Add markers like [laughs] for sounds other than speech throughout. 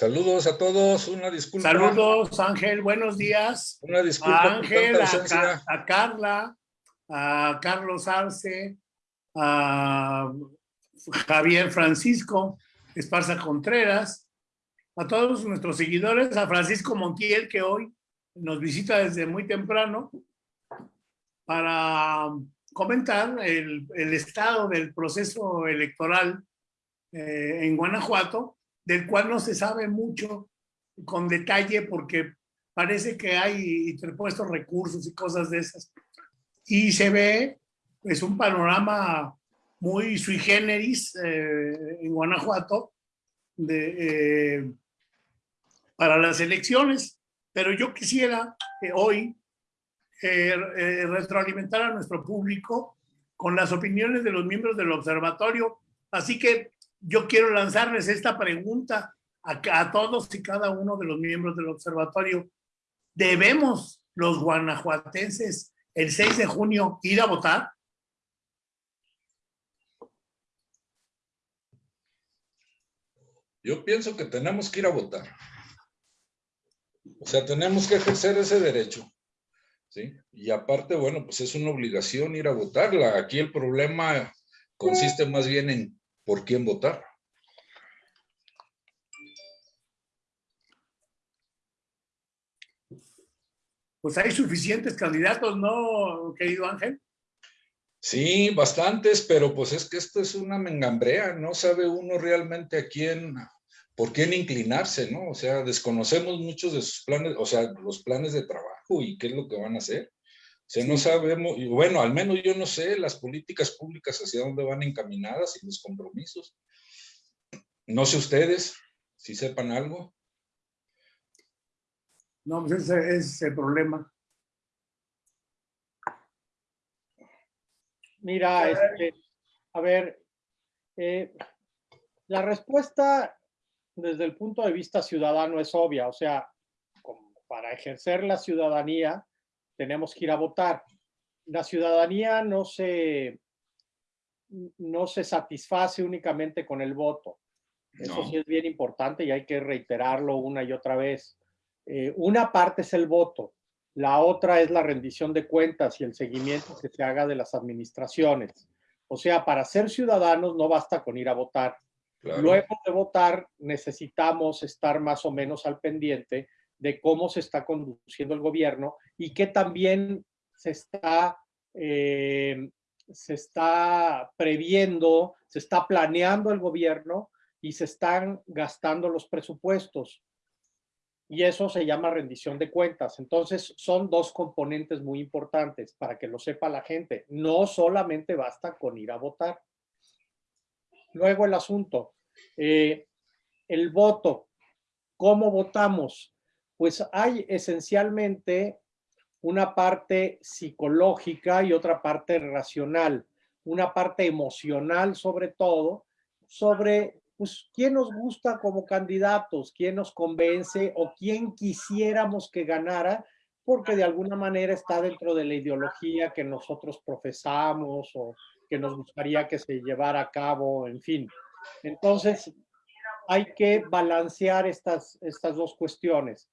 Saludos a todos, una disculpa. Saludos, Ángel, buenos días. Una disculpa. A Ángel, a, a, Carla, a Carlos Arce, a Javier Francisco Esparza Contreras, a todos nuestros seguidores, a Francisco Montiel, que hoy nos visita desde muy temprano, para comentar el, el estado del proceso electoral eh, en Guanajuato, del cual no se sabe mucho con detalle porque parece que hay interpuestos recursos y cosas de esas. Y se ve pues un panorama muy sui generis eh, en Guanajuato de, eh, para las elecciones. Pero yo quisiera hoy retroalimentar a nuestro público con las opiniones de los miembros del observatorio. Así que yo quiero lanzarles esta pregunta a, todos y cada uno de los miembros del observatorio. ¿Debemos los guanajuatenses el 6 de junio ir a votar? Yo pienso que tenemos que ir a votar. O sea, tenemos que ejercer ese derecho. ¿sí? Y aparte, bueno, pues es una obligación ir a votarla. Aquí el problema consiste más bien en por quién votar. Pues hay suficientes candidatos, ¿no, querido Ángel? Sí, bastantes, pero pues es que esto es una mengambrea, no sabe uno realmente a quién, por quién inclinarse, ¿no? O sea, desconocemos muchos de sus planes, o sea, los planes de trabajo y qué es lo que van a hacer. O sea, no sabemos, y bueno, al menos yo no sé las políticas públicas hacia dónde van encaminadas y los compromisos. No sé ustedes si sepan algo. No, pues ese, es el problema. Mira, este, a ver, eh, la respuesta desde el punto de vista ciudadano es obvia, o sea, para ejercer la ciudadanía tenemos que ir a votar. La ciudadanía no se, no se satisface únicamente con el voto. Eso sí es bien importante y hay que reiterarlo una y otra vez. Eh, una parte es el voto, la otra es la rendición de cuentas y el seguimiento que se haga de las administraciones. O sea, para ser ciudadanos no basta con ir a votar. Luego de votar necesitamos estar más o menos al pendiente de cómo se está conduciendo el gobierno y que también se está, eh, se está previendo, se está planeando el gobierno y se están gastando los presupuestos. Y eso se llama rendición de cuentas. Entonces, son dos componentes muy importantes para que lo sepa la gente. No solamente basta con ir a votar. Luego el asunto, eh, el voto. ¿Cómo votamos? pues hay esencialmente una parte psicológica y otra parte racional, una parte emocional sobre todo, sobre pues, quién nos gusta como candidatos, quién nos convence o quién quisiéramos que ganara, porque de alguna manera está dentro de la ideología que nosotros profesamos o que nos gustaría que se llevara a cabo, en fin. Entonces, hay que balancear estas, estas dos cuestiones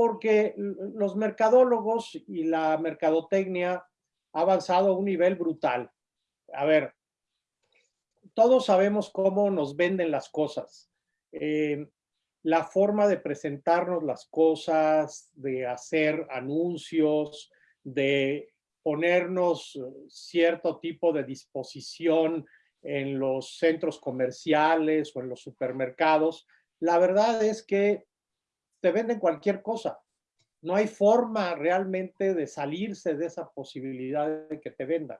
porque los mercadólogos y la mercadotecnia ha avanzado a un nivel brutal. A ver, todos sabemos cómo nos venden las cosas. Eh, la forma de presentarnos las cosas, de hacer anuncios, de ponernos cierto tipo de disposición en los centros comerciales o en los supermercados. La verdad es que te venden cualquier cosa. No hay forma realmente de salirse de esa posibilidad de que te vendan.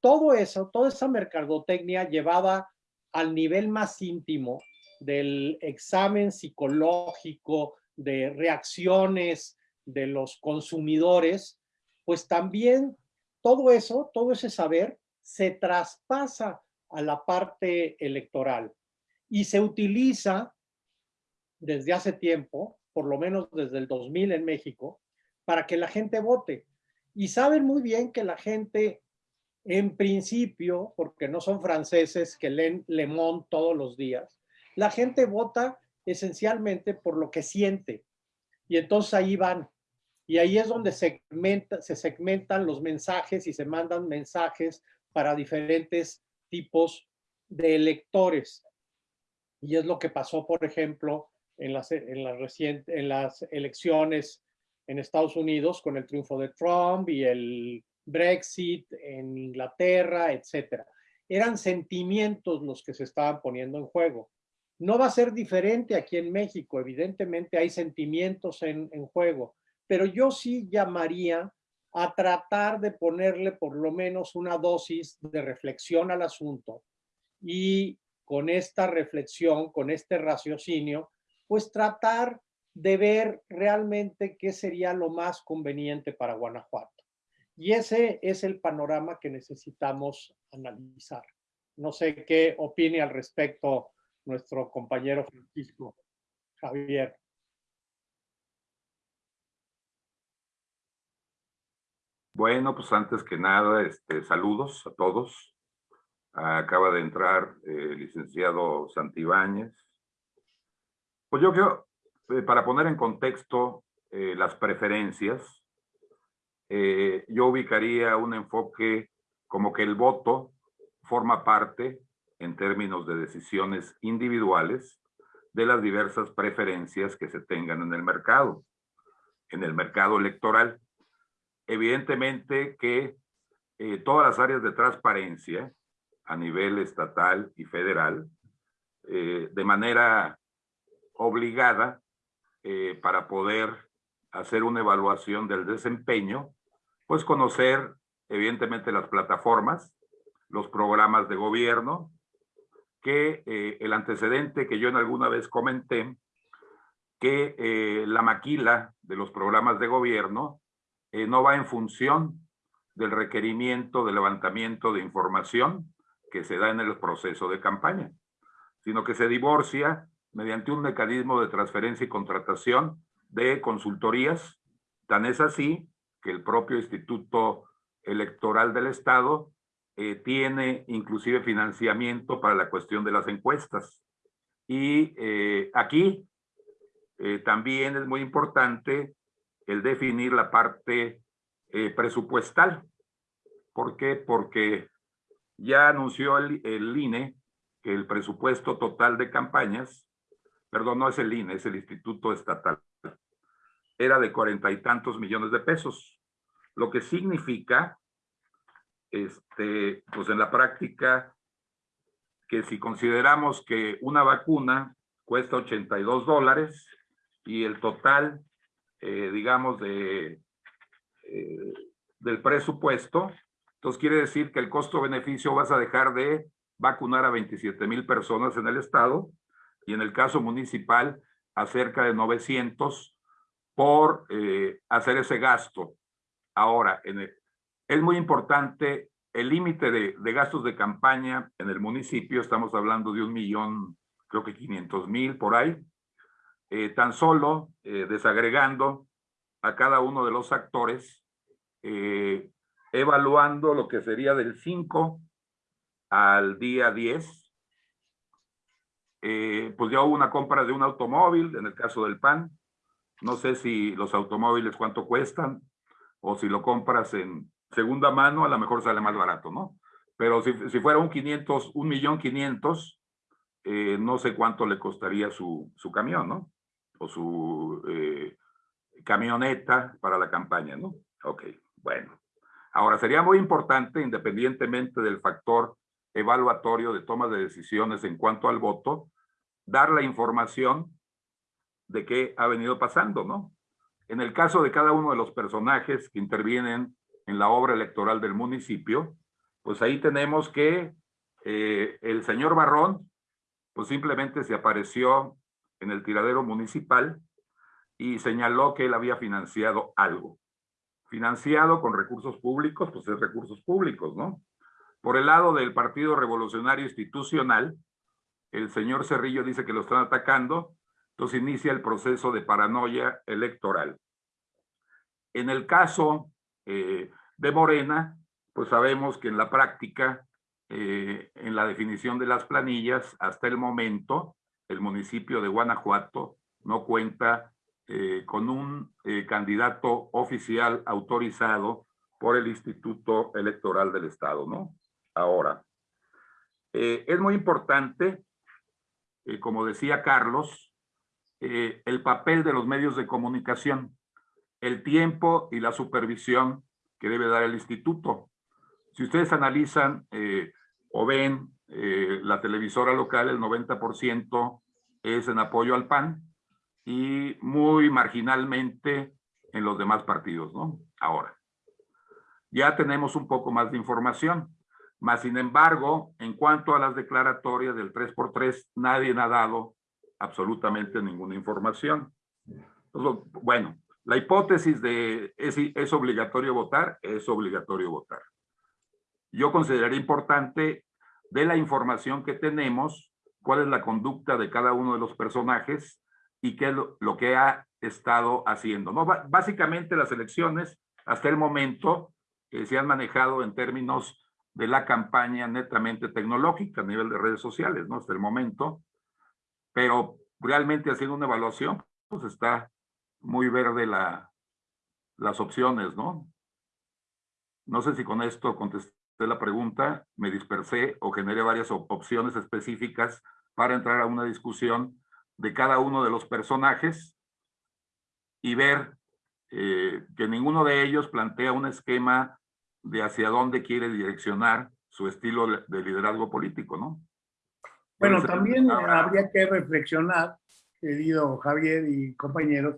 Todo eso, toda esa mercadotecnia llevada al nivel más íntimo del examen psicológico, de reacciones de los consumidores, pues también todo eso, todo ese saber se traspasa a la parte electoral y se utiliza desde hace tiempo por lo menos desde el 2000 en México, para que la gente vote. Y saben muy bien que la gente, en principio, porque no son franceses que leen Le Monde todos los días, la gente vota esencialmente por lo que siente. Y entonces ahí van. Y ahí es donde segmenta, se segmentan los mensajes y se mandan mensajes para diferentes tipos de electores. Y es lo que pasó, por ejemplo, en las, en las, en las elecciones en Estados Unidos con el triunfo de Trump y el Brexit en Inglaterra, etcétera. Eran sentimientos los que se estaban poniendo en juego. No va a ser diferente aquí en México, evidentemente hay sentimientos en, en juego, pero yo sí llamaría a tratar de ponerle por lo menos una dosis de reflexión al asunto y con esta reflexión, con este raciocinio, pues tratar de ver realmente qué sería lo más conveniente para Guanajuato. Y ese es el panorama que necesitamos analizar. No sé qué opine al respecto nuestro compañero Francisco Javier. Bueno, pues antes que nada, este, saludos a todos. Acaba de entrar el licenciado Santibáñez. Pues yo creo, eh, para poner en contexto eh, las preferencias, eh, yo ubicaría un enfoque como que el voto forma parte, en términos de decisiones individuales, de las diversas preferencias que se tengan en el mercado, en el mercado electoral. Evidentemente que todas las áreas de transparencia a nivel estatal y federal, de manera obligada eh, para poder hacer una evaluación del desempeño, pues conocer evidentemente las plataformas, los programas de gobierno, que eh, el antecedente que yo en alguna vez comenté, que eh, la maquila de los programas de gobierno no va en función del requerimiento de levantamiento de información que se da en el proceso de campaña, sino que se divorcia mediante un mecanismo de transferencia y contratación de consultorías. Tan es así que el propio Instituto Electoral del Estado eh, tiene inclusive financiamiento para la cuestión de las encuestas. Y eh, aquí eh, también es muy importante el definir la parte presupuestal. ¿Por qué? Porque ya anunció el, el INE que el presupuesto total de campañas perdón, no es el INE, es el Instituto Estatal, era de cuarenta y tantos millones de pesos, lo que significa, este, pues en la práctica, que si consideramos que una vacuna cuesta 82 dólares y el total, eh, digamos, de, eh, del presupuesto, entonces quiere decir que el costo-beneficio vas a dejar de vacunar a 27 mil personas en el estado y en el caso municipal a cerca de 900 por eh, hacer ese gasto. Ahora, es muy importante el límite de, gastos de campaña en el municipio, estamos hablando de un millón, creo que 500 mil por ahí, eh, tan solo eh, desagregando a cada uno de los actores, evaluando lo que sería del 5 al día 10, eh, pues ya hubo una compra de un automóvil, en el caso del PAN. No sé si los automóviles cuánto cuestan, o si lo compras en segunda mano, a lo mejor sale más barato, ¿no? Pero si, si fuera un 500, un millón 500, eh, no sé cuánto le costaría su, su camión, ¿no? O su eh, camioneta para la campaña, ¿no? Ok, bueno. Ahora, sería muy importante, independientemente del factor evaluatorio de toma de decisiones en cuanto al voto, dar la información de qué ha venido pasando, ¿no? En el caso de cada uno de los personajes que intervienen en la obra electoral del municipio, pues ahí tenemos que eh, el señor Barrón, pues simplemente se apareció en el tiradero municipal y señaló que él había financiado algo. Financiado con recursos públicos, pues es recursos públicos, ¿no? Por el lado del Partido Revolucionario Institucional, el señor Cerrillo dice que lo están atacando, entonces inicia el proceso de paranoia electoral. En el caso eh, de Morena, pues sabemos que en la práctica, eh, en la definición de las planillas, hasta el momento, el municipio de Guanajuato no cuenta eh, con un candidato oficial autorizado por el Instituto Electoral del Estado, ¿no? Ahora, es muy importante, como decía Carlos, el papel de los medios de comunicación, el tiempo y la supervisión que debe dar el instituto. Si ustedes analizan o ven la televisora local, el 90% es en apoyo al PAN, y muy marginalmente en los demás partidos, ¿no? Ahora, ya tenemos un poco más de información, más sin embargo, en cuanto a las declaratorias del 3x3, nadie ha dado absolutamente ninguna información. bueno, la hipótesis de es, es obligatorio votar, es obligatorio votar. Yo consideraría importante de la información que tenemos, cuál es la conducta de cada uno de los personajes y qué es lo, que ha estado haciendo. ¿no? Básicamente las elecciones hasta el momento eh, se han manejado en términos de la campaña netamente tecnológica a nivel de redes sociales, ¿no? Hasta el momento. Pero realmente haciendo una evaluación, pues está muy verde la, las opciones, ¿no? No sé si con esto contesté la pregunta, me dispersé o generé varias opciones específicas para entrar a una discusión de cada uno de los personajes y ver eh, que ninguno de ellos plantea un esquema de hacia dónde quiere direccionar su estilo de liderazgo político, ¿no? Bueno, también habría que reflexionar, querido Javier y compañeros,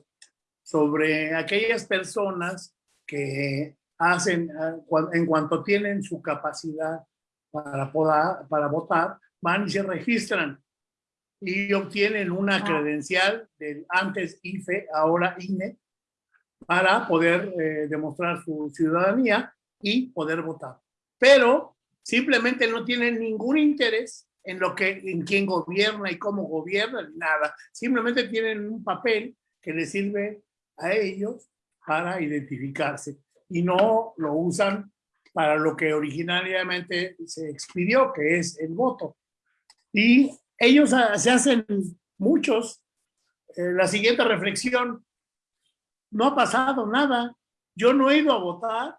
sobre aquellas personas que hacen, ah, en cuanto tienen su capacidad para, poder, para votar, van y se registran y obtienen una credencial del antes IFE, ahora INE, para poder eh, demostrar su ciudadanía y poder votar. Pero simplemente no tienen ningún interés en lo que, en quién gobierna y cómo gobierna, nada. Simplemente tienen un papel que les sirve a ellos para identificarse y no lo usan para lo que originariamente se expidió, que es el voto. Y ellos se hacen muchos. Eh, la siguiente reflexión, no ha pasado nada. Yo no he ido a votar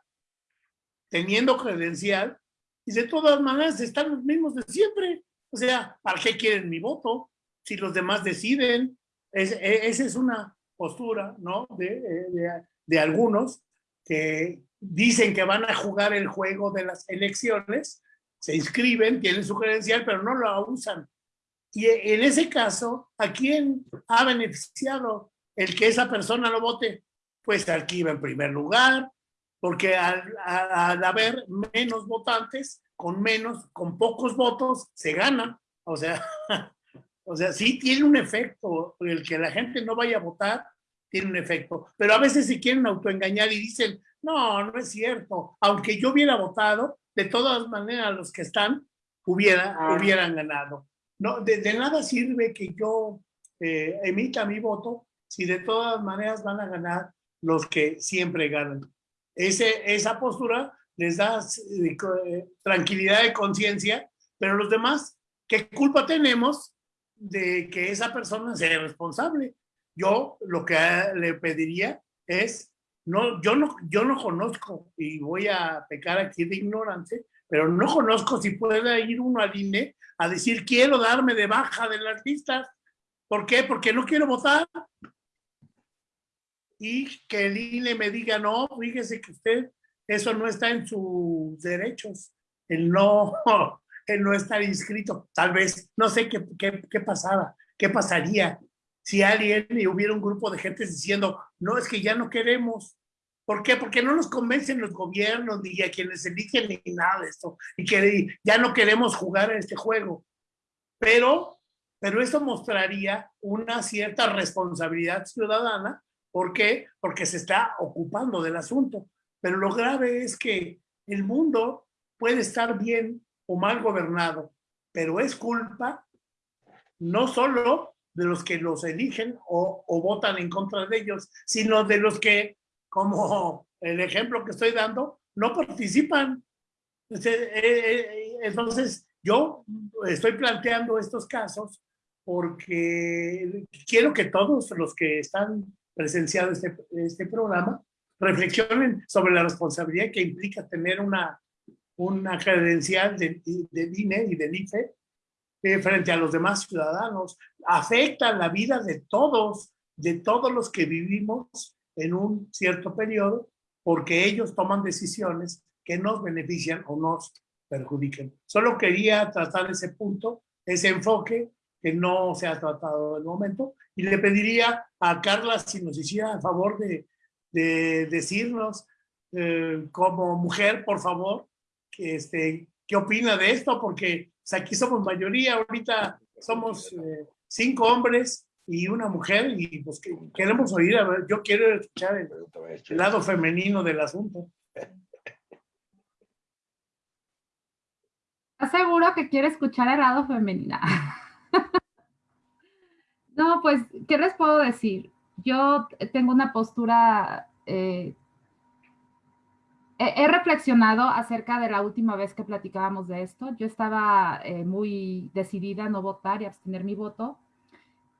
teniendo credencial y de todas maneras están los mismos de siempre. O sea, ¿para qué quieren mi voto? Si los demás deciden. E, esa es una postura, ¿no? De, de, de algunos que dicen que van a jugar el juego de las elecciones, se inscriben, tienen su credencial, pero no lo usan. Y en ese caso, ¿a quién ha beneficiado el que esa persona lo vote? Pues al que iba en primer lugar, porque al, haber menos votantes, con menos, con pocos votos, se gana. O sea, [laughs] o sea, sí tiene un efecto. El que la gente no vaya a votar tiene un efecto. Pero a veces se quieren autoengañar y dicen, no, no es cierto. Aunque yo hubiera votado, de todas maneras los que están hubiera, ah. hubieran ganado. No, de, nada sirve que yo eh, emita mi voto si de todas maneras van a ganar los que siempre ganan. Ese, esa postura les da eh, tranquilidad de conciencia, pero los demás, ¿qué culpa tenemos de que esa persona sea responsable? Yo lo que le pediría es, no, yo, no, yo no conozco, y voy a pecar aquí de ignorante, pero no conozco si puede ir uno al INE a decir quiero darme de baja de las listas. ¿Por qué? Porque no quiero votar. Y que el INE me diga, no, fíjese que usted, eso no está en sus derechos. El no, [laughs] el no estar inscrito. Tal vez, no sé qué, qué, qué pasaba, qué pasaría si alguien y hubiera un grupo de gente diciendo, no, es que ya no queremos. ¿Por qué? Porque no nos convencen los gobiernos ni a quienes eligen ni nada de esto. Y que ya no queremos jugar a este juego. Pero, pero esto mostraría una cierta responsabilidad ciudadana. ¿Por qué? Porque se está ocupando del asunto. Pero lo grave es que el mundo puede estar bien o mal gobernado, pero es culpa no solo de los que los eligen o, o votan en contra de ellos, sino de los que como el ejemplo que estoy dando, no participan. Eh, eh, entonces, yo estoy planteando estos casos porque quiero que todos los que están presenciados este, este programa reflexionen sobre la responsabilidad que implica tener una, una credencial de, de INE y del IFE eh, frente a los demás ciudadanos. Afecta la vida de todos, de todos los que vivimos en un cierto periodo, porque ellos toman decisiones que nos benefician o nos perjudiquen. Solo quería tratar ese punto, ese enfoque que no se ha tratado en el momento, y le pediría a Carla si nos hiciera el favor de, de decirnos eh, como mujer, por favor, que este, qué opina de esto, porque pues, aquí somos mayoría, ahorita somos eh, cinco hombres y una mujer, y pues queremos oír, a ver, yo quiero escuchar el, el lado femenino del asunto. ¿Estás seguro que quiere escuchar el lado femenino? [laughs] [laughs] no, pues, ¿qué les puedo decir? Yo tengo una postura, eh, he, reflexionado acerca de la última vez que platicábamos de esto. Yo estaba eh, muy decidida a no votar y abstener mi voto,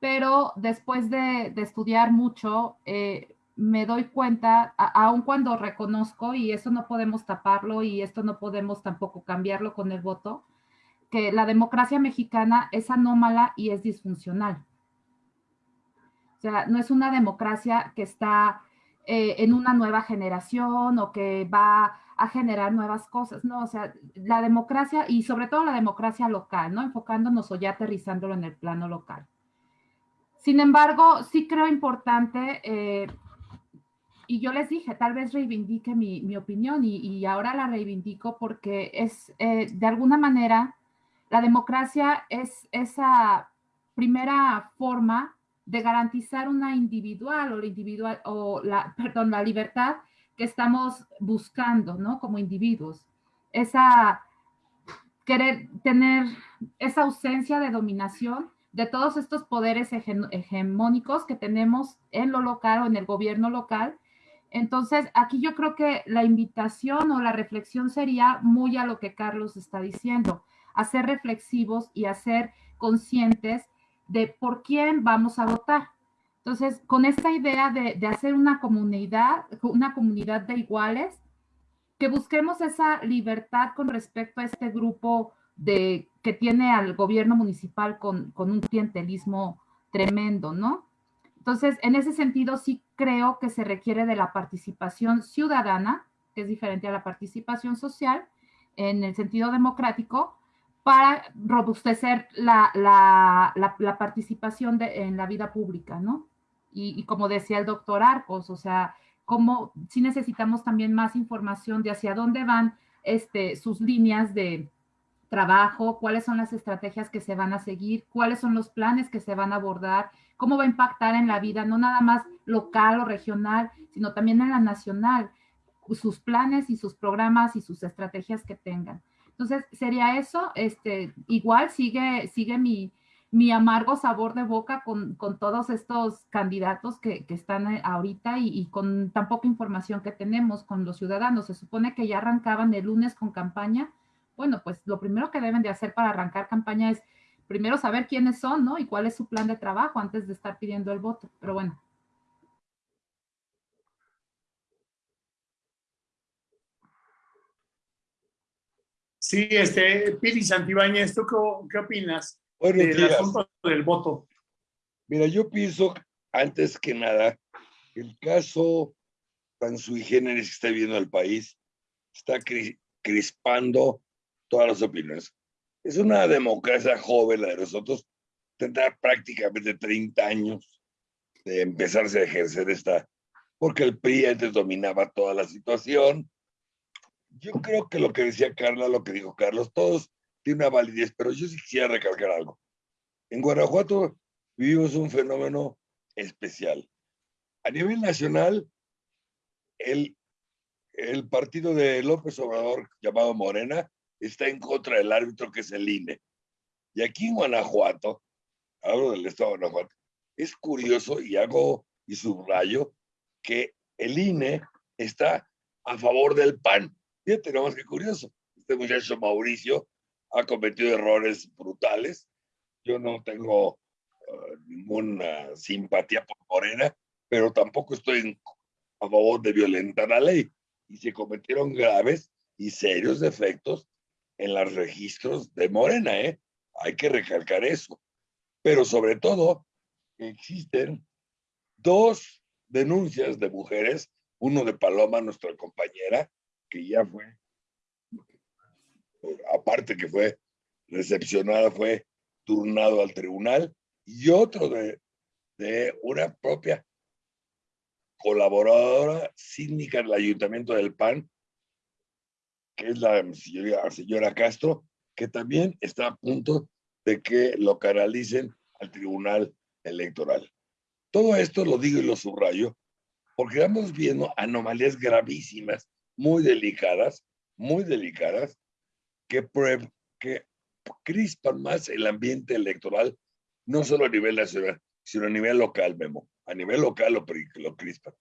pero después de, estudiar mucho, eh, me doy cuenta, aun cuando reconozco, y eso no podemos taparlo y esto no podemos tampoco cambiarlo con el voto, que la democracia mexicana es anómala y es disfuncional. O sea, no es una democracia que está eh, en una nueva generación o que va a generar nuevas cosas, ¿no? O sea, la democracia y sobre todo la democracia local, ¿no? Enfocándonos o ya aterrizándolo en el plano local. Sin embargo, sí creo importante eh, y yo les dije, tal vez reivindique mi, opinión y, ahora la reivindico porque es, eh, de alguna manera, la democracia es esa primera forma de garantizar una individual o [laughs] la libertad que estamos buscando, ¿no? Como individuos. Esa querer tener esa ausencia de dominación de todos estos poderes hegemónicos que tenemos en lo local o en el gobierno local entonces, aquí yo creo que la invitación o la reflexión sería muy a lo que Carlos está diciendo, a ser reflexivos y a ser conscientes de por quién vamos a votar. Entonces, con esta idea de, hacer una comunidad, una comunidad de iguales, que busquemos esa libertad con respecto a este grupo de, que tiene al gobierno municipal con, con un clientelismo tremendo, ¿no? Entonces, en ese sentido, sí creo que se requiere de la participación ciudadana, que es diferente a la participación social, en el sentido democrático, para robustecer la, participación en la vida pública, ¿no? Y, como decía el doctor Arcos, o sea, como si necesitamos también más información de hacia dónde van este, sus líneas de trabajo, cuáles son las estrategias que se van a seguir, cuáles son los planes que se van a abordar, cómo va a impactar en la vida, no nada más local o regional, sino también en la nacional, sus planes y sus programas y sus estrategias que tengan. Entonces, sería eso, este, igual sigue, sigue mi, mi amargo sabor de boca con, con todos estos candidatos que, que están eh, ahorita y, y, con tan poca información que tenemos con los ciudadanos. Se supone que ya arrancaban el lunes con campaña. Bueno, pues lo primero que deben de hacer para arrancar campaña es primero saber quiénes son, ¿no? Y cuál es su plan de trabajo antes de estar pidiendo el voto. Pero bueno. Sí, este, Piri Santibáñez, ¿tú qué, opinas del asunto del voto? Mira, yo pienso, antes que nada, el caso tan sui generis que está viviendo el país está crispando todas las opiniones es una democracia joven la de nosotros, tendrá prácticamente 30 años de empezarse a ejercer esta, porque el PRI antes dominaba toda la situación. Yo creo que lo que decía Carla, lo que dijo Carlos, todos tienen una validez, pero yo sí quisiera recalcar algo. En Guanajuato vivimos un fenómeno especial. A nivel nacional, el, el partido de López Obrador, llamado Morena, está en contra del árbitro que es el INE. Y aquí en Guanajuato, hablo del estado de Guanajuato, es curioso y hago y subrayo que el INE está a favor del PAN. Fíjate nomás que curioso. Este muchacho Mauricio ha cometido errores brutales. Yo no tengo uh, ninguna simpatía por Morena, pero tampoco estoy a favor de violentar la ley. Y se cometieron graves y serios defectos en los registros de Morena, ¿eh? Hay que recalcar eso. Pero sobre todo, existen dos denuncias de mujeres, uno de Paloma, nuestra compañera, que ya fue, aparte que fue recepcionada, fue turnado al tribunal, y otro de, una propia colaboradora síndica del Ayuntamiento del PAN, que es la señora, señora Castro, que también está a punto de que lo canalicen al Tribunal Electoral. Todo esto lo digo y lo subrayo porque estamos viendo anomalías gravísimas, muy delicadas, muy delicadas, que, que crispan más el ambiente electoral, no solo a nivel nacional, sino a nivel local, Memo. A nivel local lo, lo crispan.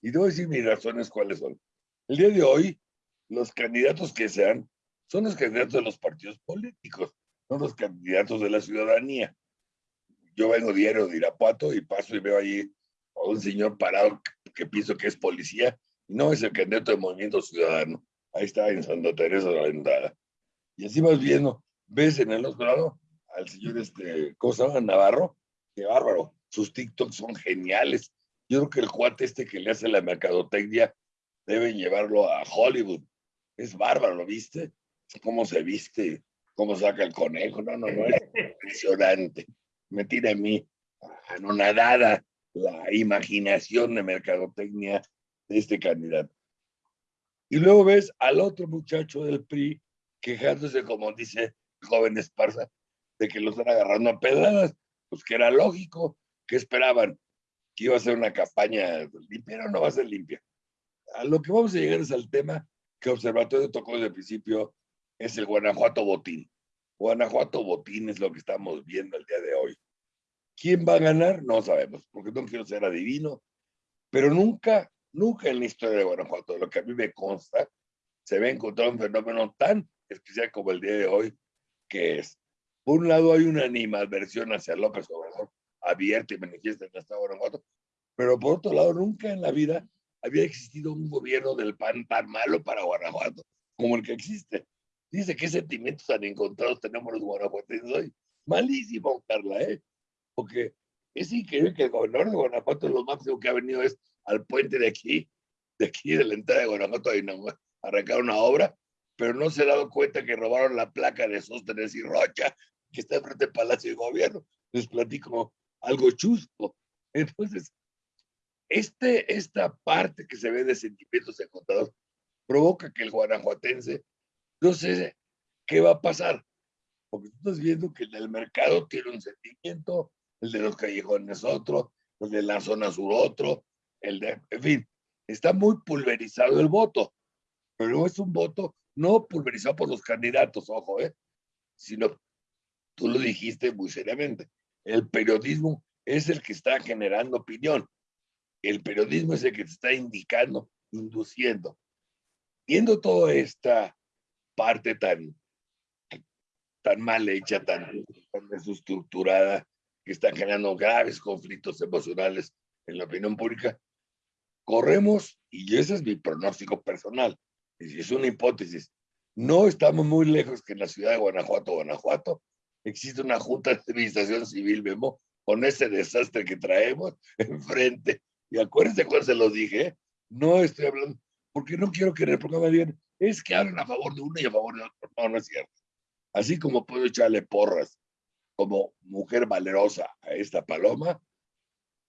Y debo decir mis razones cuáles son. El día de hoy, los candidatos que sean, son los candidatos de los partidos políticos, no los candidatos de la ciudadanía. Yo vengo diario de Irapuato y paso y veo allí a un señor parado que, pienso que es policía, no es el candidato del Movimiento Ciudadano. Ahí está en Santa Teresa de la Entrada. Y así vas viendo, ves en el otro lado al señor este, ¿cómo? Navarro, qué bárbaro. Sus TikToks son geniales. Yo creo que el cuate este que le hace la mercadotecnia deben llevarlo a Hollywood. Es bárbaro, ¿lo viste? Cómo se viste, cómo saca el conejo. No, no, no, es impresionante. Me tira a mí anonadada la imaginación de mercadotecnia de este candidato. Y luego ves al otro muchacho del PRI quejándose, como dice el joven Esparza, de que lo están agarrando a pedradas, pues que era lógico, que esperaban que iba a ser una campaña limpia, o no va a ser limpia. A lo que vamos a llegar es al tema que Observatorio tocó desde el principio, es el Guanajuato Botín. Guanajuato Botín es lo que estamos viendo el día de hoy. ¿Quién va a ganar? No sabemos, porque no quiero ser adivino, pero nunca, nunca en la historia de Guanajuato, lo que a mí me consta, se ve encontrar un fenómeno tan especial como el día de hoy, que es, por un lado hay una animadversión hacia López Obrador, abierta y manifiesta en el Estado de Guanajuato, pero por otro lado nunca en la vida había existido un gobierno del PAN tan malo para Guanajuato como el que existe. Dice, ¿qué sentimientos tan encontrados tenemos los guanajuatenses hoy? Malísimo, Carla, ¿eh? Porque es increíble que el gobernador de Guanajuato lo máximo que ha venido es al puente de aquí, de aquí de la entrada de Guanajuato, a arrancar una obra, pero no se dado cuenta que robaron la placa de Sóstenes y Rocha, que está frente al Palacio de Gobierno. Les platico algo chusco. Entonces, este, esta parte que se ve de sentimientos encontrados provoca que el guanajuatense no sé qué va a pasar, porque tú estás viendo que el mercado tiene un sentimiento, el de los callejones otro, el de la zona sur otro, el de, en fin, está muy pulverizado el voto, pero es un voto no pulverizado por los candidatos, ojo, ¿eh? sino, tú lo dijiste muy seriamente, el periodismo es el que está generando opinión. El periodismo es el que te está indicando, induciendo. Viendo toda esta parte tan, tan mal hecha, tan, tan desestructurada, que está generando graves conflictos emocionales en la opinión pública, corremos, y ese es mi pronóstico personal, es una hipótesis, no estamos muy lejos que en la ciudad de Guanajuato, Guanajuato, existe una junta de administración civil, Memo, con ese desastre que traemos [laughs] enfrente. Y acuérdense cuando se los dije, no estoy hablando, porque no quiero que en el programa digan, es que hablan a favor de uno y a favor de otro. No, no es cierto. Así como puedo echarle porras como mujer valerosa a esta paloma,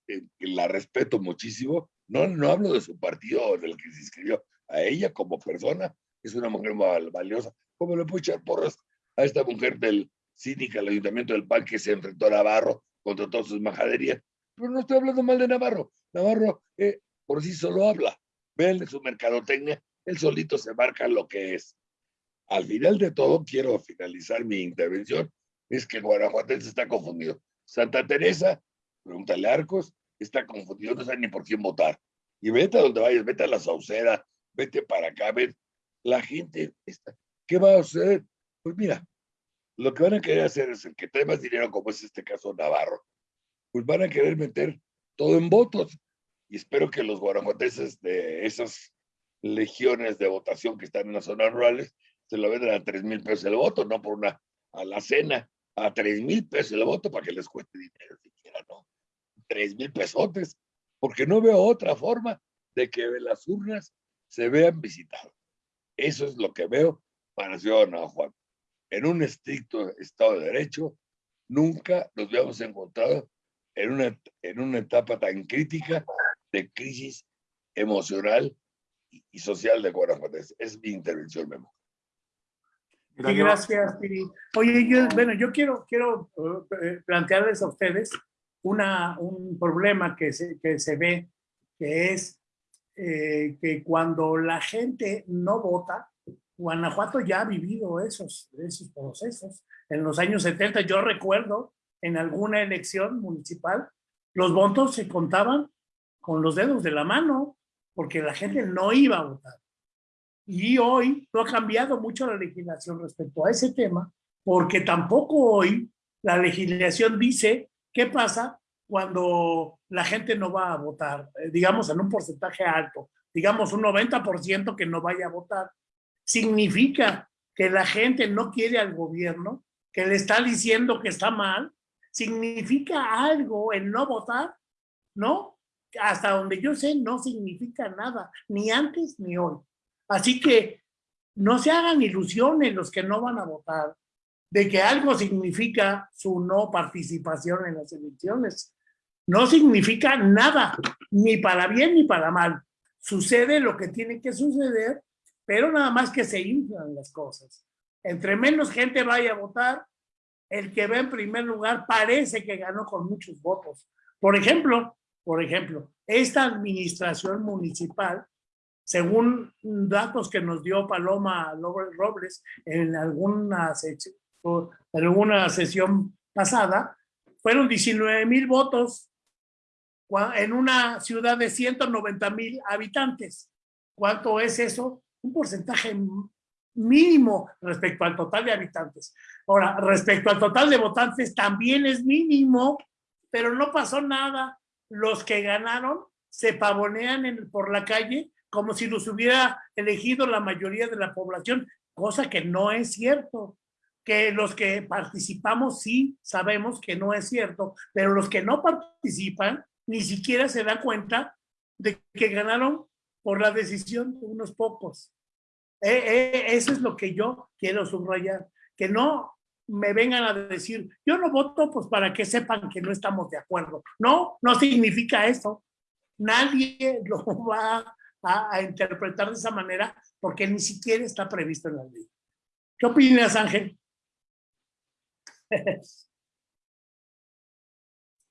eh, la respeto muchísimo. No, no hablo de su partido del que se inscribió. A ella como persona es una mujer valiosa. ¿Cómo le puedo echar porras a esta mujer del cínica, el ayuntamiento del PAN que se enfrentó a Navarro contra todas sus majaderías? Pero no estoy hablando mal de Navarro. Navarro eh, por sí solo habla. Vean su mercadotecnia, él solito se marca lo que es. Al final de todo, quiero finalizar mi intervención, es que Guanajuatense está confundido. Santa Teresa, pregúntale a Arcos, está confundido, no sabe ni por quién votar. Y vete a donde vayas, vete a la Sauceda, vete para acá, vete la gente está. ¿Qué va a suceder? Pues mira, lo que van a querer hacer es el que trae más dinero, como es este caso Navarro, pues van a querer meter todo en votos. Y espero que los guanajuatenses de esas legiones de votación que están en las zonas rurales se lo venden a tres mil pesos el voto, no por una alacena, a tres mil pesos el voto para que les cueste dinero. Tres mil pesotes, porque no veo otra forma de que las urnas se vean visitadas. Eso es lo que veo para Ciudad de Guanajuato. En un estricto Estado de Derecho, nunca nos habíamos encontrado en una, en una etapa tan crítica de crisis emocional y social de Guanajuato. Es mi intervención, Memo. Sí, gracias, Piri. Oye, yo, bueno, yo quiero, quiero eh, plantearles a ustedes una, un problema que se, que se ve, que es eh, que cuando la gente no vota, Guanajuato ya ha vivido esos, esos procesos. En los años 70, yo recuerdo en alguna elección municipal, los votos se contaban con los dedos de la mano, porque la gente no iba a votar. Y hoy no ha cambiado mucho la legislación respecto a ese tema, porque tampoco hoy la legislación dice qué pasa cuando la gente no va a votar, eh, digamos en un porcentaje alto, digamos un 90% que no vaya a votar. Significa que la gente no quiere al gobierno, que le está diciendo que está mal, significa algo el no votar, ¿no? Hasta donde yo sé, no significa nada, ni antes ni hoy. Así que no se hagan ilusiones los que no van a votar de que algo significa su no participación en las elecciones. No significa nada, ni para bien ni para mal. Sucede lo que tiene que suceder, pero nada más que se inflan las cosas. Entre menos gente vaya a votar, el que va en primer lugar parece que ganó con muchos votos. Por ejemplo, por ejemplo, esta administración municipal, según datos que nos dio Paloma Robles en alguna, en alguna sesión pasada, fueron 19 mil votos en una ciudad de 190 mil habitantes. ¿Cuánto es eso? Un porcentaje mínimo respecto al total de habitantes. Ahora, respecto al total de votantes también es mínimo, pero no pasó nada. Los que ganaron se pavonean por la calle como si los hubiera elegido la mayoría de la población, cosa que no es cierto. Que los que participamos sí sabemos que no es cierto, pero los que no participan ni siquiera se dan cuenta de que ganaron por la decisión de unos pocos. Eh, eh, eso es lo que yo quiero subrayar, que no me vengan a decir, yo no voto pues para que sepan que no estamos de acuerdo. No, no significa eso. Nadie lo va a, a interpretar de esa manera porque ni siquiera está previsto en la ley. ¿Qué opinas, Ángel? [laughs]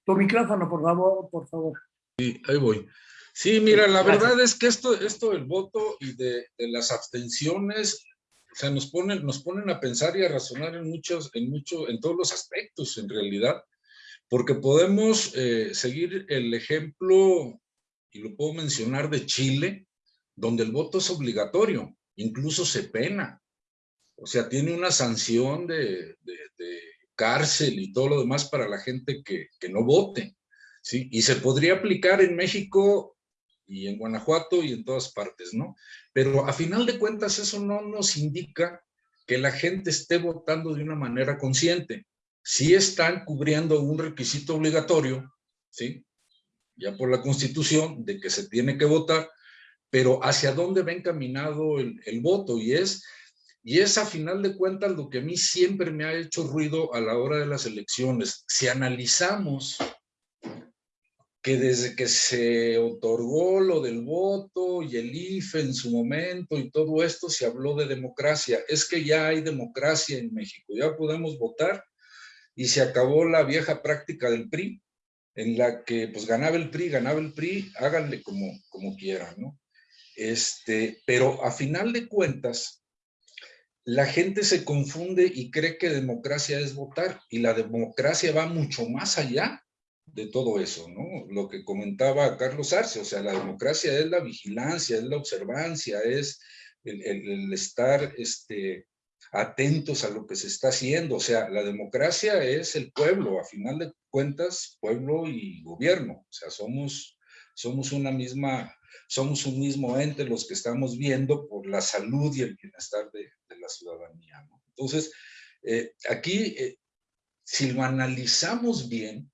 tu micrófono, por favor, por favor. Sí, ahí voy. Sí, mira, la verdad es que esto, esto del voto y de, las abstenciones, o sea, nos ponen, nos ponen a pensar y a razonar en muchos, en mucho, en todos los aspectos, en realidad, porque podemos eh, seguir el ejemplo, y lo puedo mencionar, de Chile, donde el voto es obligatorio, incluso se pena. O sea, tiene una sanción de, de cárcel y todo lo demás para la gente que, no vote. ¿sí? Y se podría aplicar en México y en Guanajuato y en todas partes, ¿no? Pero a final de cuentas eso no nos indica que la gente esté votando de una manera consciente. Sí están cubriendo un requisito obligatorio, ¿sí? Ya por la Constitución, de que se tiene que votar, pero hacia dónde va encaminado el voto y es, y es a final de cuentas lo que a mí siempre me ha hecho ruido a la hora de las elecciones. Si analizamos que desde que se otorgó lo del voto y el IFE en su momento y todo esto se habló de democracia. Es que ya hay democracia en México, ya podemos votar y se acabó la vieja práctica del PRI, en la que pues ganaba el PRI, ganaba el PRI, háganle como, como quieran, ¿no? Este, pero a final de cuentas, la gente se confunde y cree que democracia es votar y la democracia va mucho más allá de todo eso, ¿no? Lo que comentaba Carlos Arce, o sea, la democracia es la vigilancia, es la observancia, es el, estar este, atentos a lo que se está haciendo. O sea, la democracia es el pueblo, a final de cuentas, pueblo y gobierno. O sea, somos, somos una misma, somos un mismo ente los que estamos viendo por la salud y el bienestar de, la ciudadanía. Entonces, eh, aquí, eh, si lo analizamos bien,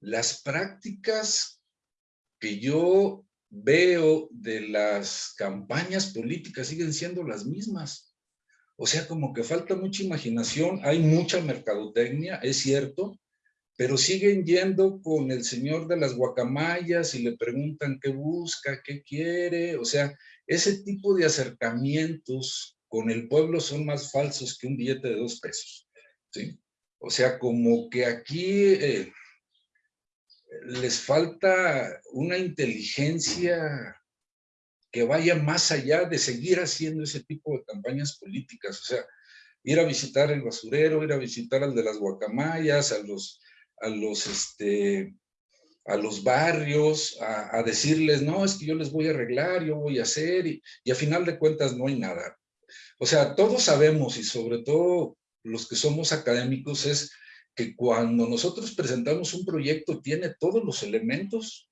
las prácticas que yo veo de las campañas políticas siguen siendo las mismas. O sea, como que falta mucha imaginación, hay mucha mercadotecnia, es cierto, pero siguen yendo con el señor de las guacamayas y le preguntan qué busca, qué quiere, o sea, ese tipo de acercamientos con el pueblo son más falsos que un billete de dos pesos, ¿sí? O sea, como que aquí eh, les falta una inteligencia que vaya más allá de seguir haciendo ese tipo de campañas políticas. O sea, ir a visitar el basurero, ir a visitar al de las guacamayas, a los, a los, este, a los barrios, a, decirles, no, es que yo les voy a arreglar, yo voy a hacer, y, y a final de cuentas no hay nada. O sea, todos sabemos, y sobre todo los que somos académicos, es que cuando nosotros presentamos un proyecto tiene todos los elementos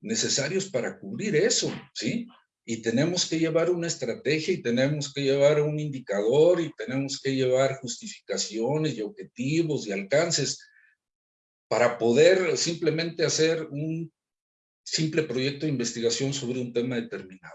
necesarios para cubrir eso, ¿sí? y tenemos que llevar una estrategia y tenemos que llevar un indicador y tenemos que llevar justificaciones y objetivos y alcances para poder simplemente hacer un simple proyecto de investigación sobre un tema determinado.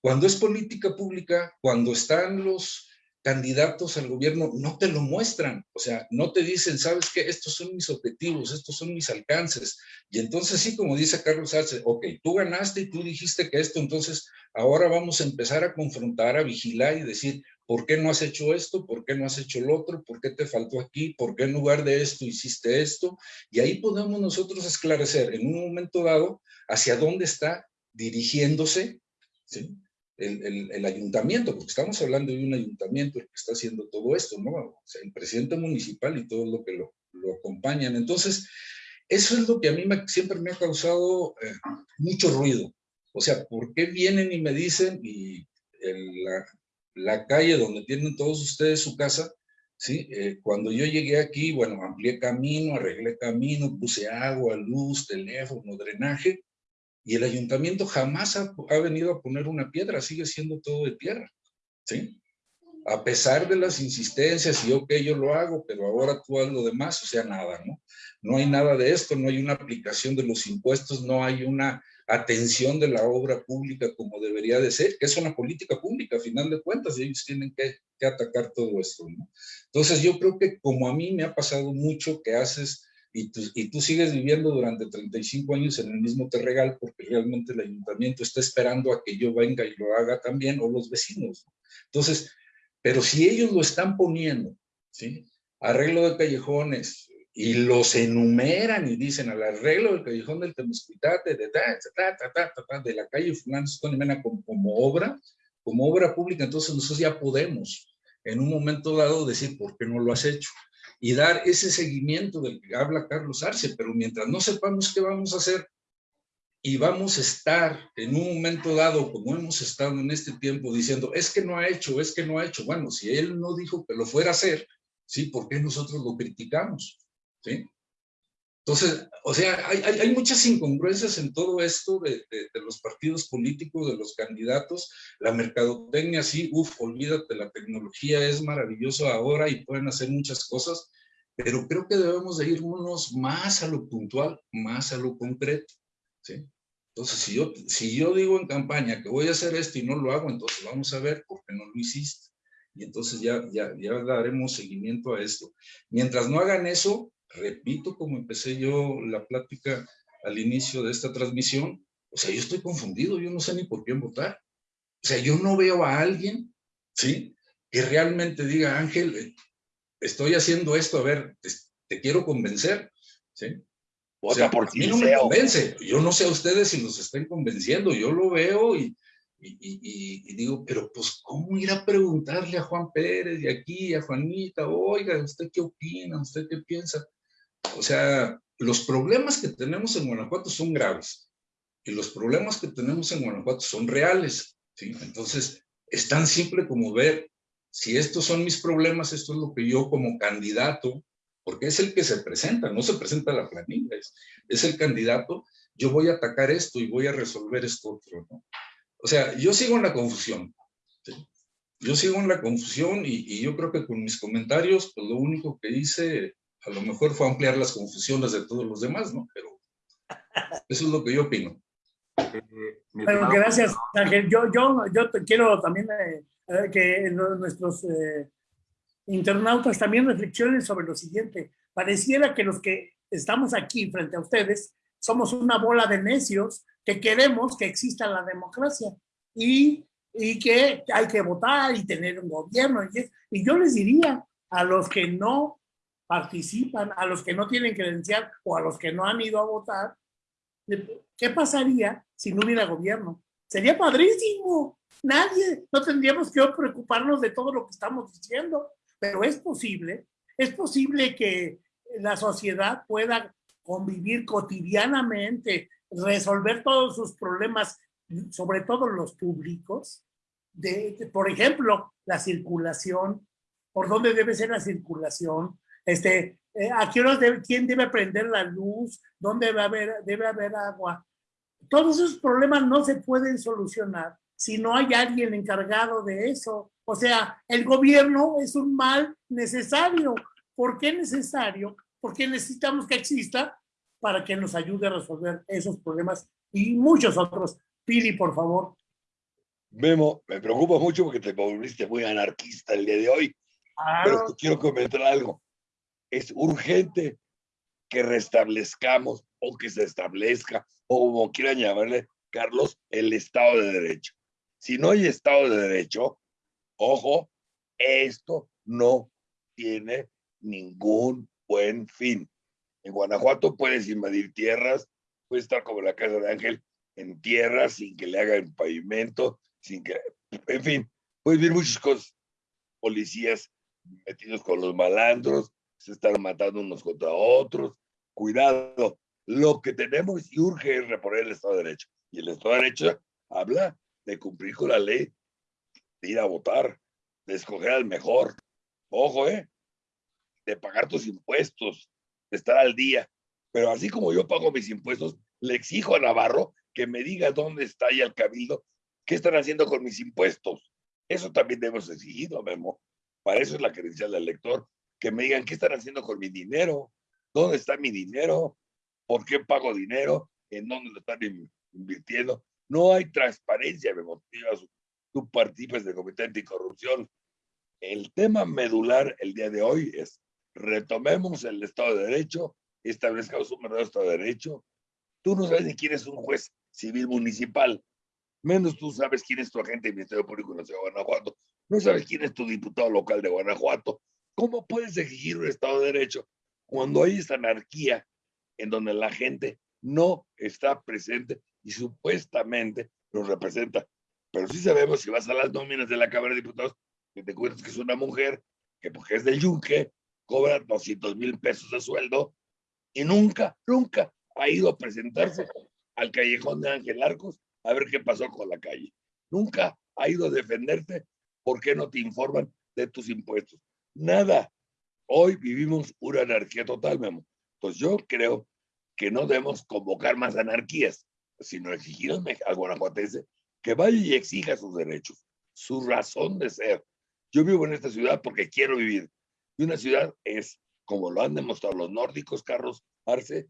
Cuando es política pública, cuando están los candidatos al gobierno no te lo muestran, o sea, no te dicen, sabes qué, estos son mis objetivos, estos son mis alcances, y entonces sí, como dice Carlos Arce, ok, tú ganaste y tú dijiste que esto, entonces ahora vamos a empezar a confrontar, a vigilar y decir, ¿por qué no has hecho esto? ¿Por qué no has hecho lo otro? ¿Por qué te faltó aquí? ¿Por qué en lugar de esto hiciste esto? Y ahí podemos nosotros esclarecer en un momento dado hacia dónde está dirigiéndose, el, ayuntamiento, porque estamos hablando de un ayuntamiento el que está haciendo todo esto, ¿no? O sea, el presidente municipal y todo lo que lo, lo acompañan. Entonces, eso es lo que a mí siempre me ha causado eh, mucho ruido. O sea, ¿por qué vienen y me dicen, y la, la, calle donde tienen todos ustedes su casa, ¿sí? Eh, cuando yo llegué aquí, bueno, amplié camino, arreglé camino, puse agua, luz, teléfono, drenaje, y el ayuntamiento jamás ha, venido a poner una piedra, sigue siendo todo de tierra, ¿sí? A pesar de las insistencias y ok, yo lo hago, pero ahora tú haz lo demás, o sea, nada, ¿no? No hay nada de esto, no hay una aplicación de los impuestos, no hay una atención de la obra pública como debería de ser, que es una política pública, a final de cuentas, y ellos tienen que, que atacar todo esto, ¿no? Entonces yo creo que como a mí me ha pasado mucho que haces y tú, y tú sigues viviendo durante 35 años en el mismo terregal porque realmente el ayuntamiento está esperando a que yo venga y lo haga también, o los vecinos. Entonces, pero si ellos lo están poniendo, ¿sí? Arreglo de callejones, y los enumeran y dicen al arreglo del callejón del Temusquitate, de, de la calle Fernández Mena como, como obra, como obra pública, entonces nosotros ya podemos en un momento dado decir, ¿por qué no lo has hecho? y dar ese seguimiento del que habla Carlos Arce, pero mientras no sepamos qué vamos a hacer y vamos a estar en un momento dado, como hemos estado en este tiempo, diciendo, es que no ha hecho, es que no ha hecho. Bueno, si él no dijo que lo fuera a hacer, ¿sí? ¿Por qué nosotros lo criticamos? ¿Sí? Entonces, o sea, hay, hay, muchas incongruencias en todo esto de, de, los partidos políticos, de los candidatos, la mercadotecnia, sí, uff, olvídate, la tecnología es maravillosa ahora y pueden hacer muchas cosas, pero creo que debemos de irnos más a lo puntual, más a lo concreto, ¿sí? Entonces, si yo, si yo digo en campaña que voy a hacer esto y no lo hago, entonces vamos a ver por qué no lo hiciste. Y entonces ya, ya, ya daremos seguimiento a esto. Mientras no hagan eso, repito como empecé yo la plática al inicio de esta transmisión, o sea, yo estoy confundido, yo no sé ni por quién votar. O sea, yo no veo a alguien, ¿sí? Que realmente diga, Ángel, eh, estoy haciendo esto, a ver, te, quiero convencer, ¿sí? O sea, por a mí no me convence. Yo no sé a ustedes si los estén convenciendo. Yo lo veo y, y, digo, pero pues, ¿cómo ir a preguntarle a Juan Pérez y aquí, a Juanita, oiga, ¿usted qué opina? ¿Usted qué piensa? O sea, los problemas que tenemos en Guanajuato son graves y los problemas que tenemos en Guanajuato son reales. Entonces, es tan simple como ver si estos son mis problemas, esto es lo que yo como candidato, porque es el que se presenta, no se presenta la planilla, es, el candidato, yo voy a atacar esto y voy a resolver esto otro. O sea, yo sigo en la confusión. Yo sigo en la confusión y, y, yo creo que con mis comentarios, pues lo único que hice a lo mejor fue ampliar las confusiones de todos los demás, ¿no? Pero eso es lo que yo opino. Eh, bueno, gracias, Ángel. Yo, yo, yo te quiero también eh, eh, que nuestros eh, internautas también reflexionen sobre lo siguiente. Pareciera que los que estamos aquí frente a ustedes somos una bola de necios que queremos que exista la democracia y, y que hay que votar y tener un gobierno. Y, y yo les diría a los que no participan, a los que no tienen credencial o a los que no han ido a votar, ¿qué pasaría si no hubiera gobierno? Sería padrísimo. Nadie, no tendríamos que preocuparnos de todo lo que estamos diciendo, pero es posible, es posible que la sociedad pueda convivir cotidianamente, resolver todos sus problemas, sobre todo los públicos, de, por ejemplo, la circulación, por dónde debe ser la circulación, este, eh, ¿a qué debe, quién debe prender la luz? ¿Dónde debe haber, debe haber agua? Todos esos problemas no se pueden solucionar si no hay alguien encargado de eso. O sea, el gobierno es un mal necesario. ¿Por qué necesario? Porque necesitamos que exista para que nos ayude a resolver esos problemas y muchos otros. Pili, por favor. Memo, me preocupa mucho porque te volviste muy anarquista el día de hoy. Pero quiero comentar algo es urgente que restablezcamos o que se establezca, o como quieran llamarle, Carlos, el Estado de Derecho. Si no hay Estado de Derecho, ojo, esto no tiene ningún buen fin. En Guanajuato puedes invadir tierras, puedes estar como la casa de Ángel en tierras sin que le hagan pavimento, sin que, en fin, puedes ver muchas cosas. Policías metidos con los malandros, se están matando unos contra otros. Cuidado, lo que tenemos y urge es reponer el Estado de Derecho. Y el Estado de Derecho habla de cumplir con la ley, de ir a votar, de escoger al mejor. Ojo, ¿eh? De pagar tus impuestos, de estar al día. Pero así como yo pago mis impuestos, le exijo a Navarro que me diga dónde está y al cabildo qué están haciendo con mis impuestos. Eso también debemos exigirlo, Memo. Para eso es la credencial del elector que me digan qué están haciendo con mi dinero, dónde está mi dinero, por qué pago dinero, en dónde lo están invirtiendo. No hay transparencia, me motivas. Tú participas del Comité Anticorrupción. El tema medular el día de hoy es retomemos el Estado de Derecho, establezcamos un verdadero Estado de Derecho. Tú no sabes quién es un juez civil municipal, menos tú sabes quién es tu agente del Ministerio Público de la Ciudad de Guanajuato, no sabes quién es tu diputado local de Guanajuato, ¿Cómo puedes exigir un Estado de Derecho cuando hay esta anarquía en donde la gente no está presente y supuestamente nos representa? Pero sí sabemos, si vas a las nóminas de la Cámara de Diputados, que te cuentas que es una mujer que porque es del yunque, cobra 200 mil pesos de sueldo y nunca, nunca ha ido a presentarse al callejón de Ángel Arcos a ver qué pasó con la calle. Nunca ha ido a defenderte. ¿Por qué no te informan de tus impuestos? Nada. Hoy vivimos una anarquía total, Memo. Entonces yo creo que no debemos convocar más anarquías, sino exigir al guanajuatense que vaya y exija sus derechos, su razón de ser. Yo vivo en esta ciudad porque quiero vivir. Y una ciudad es, como lo han demostrado los nórdicos, Carlos Arce,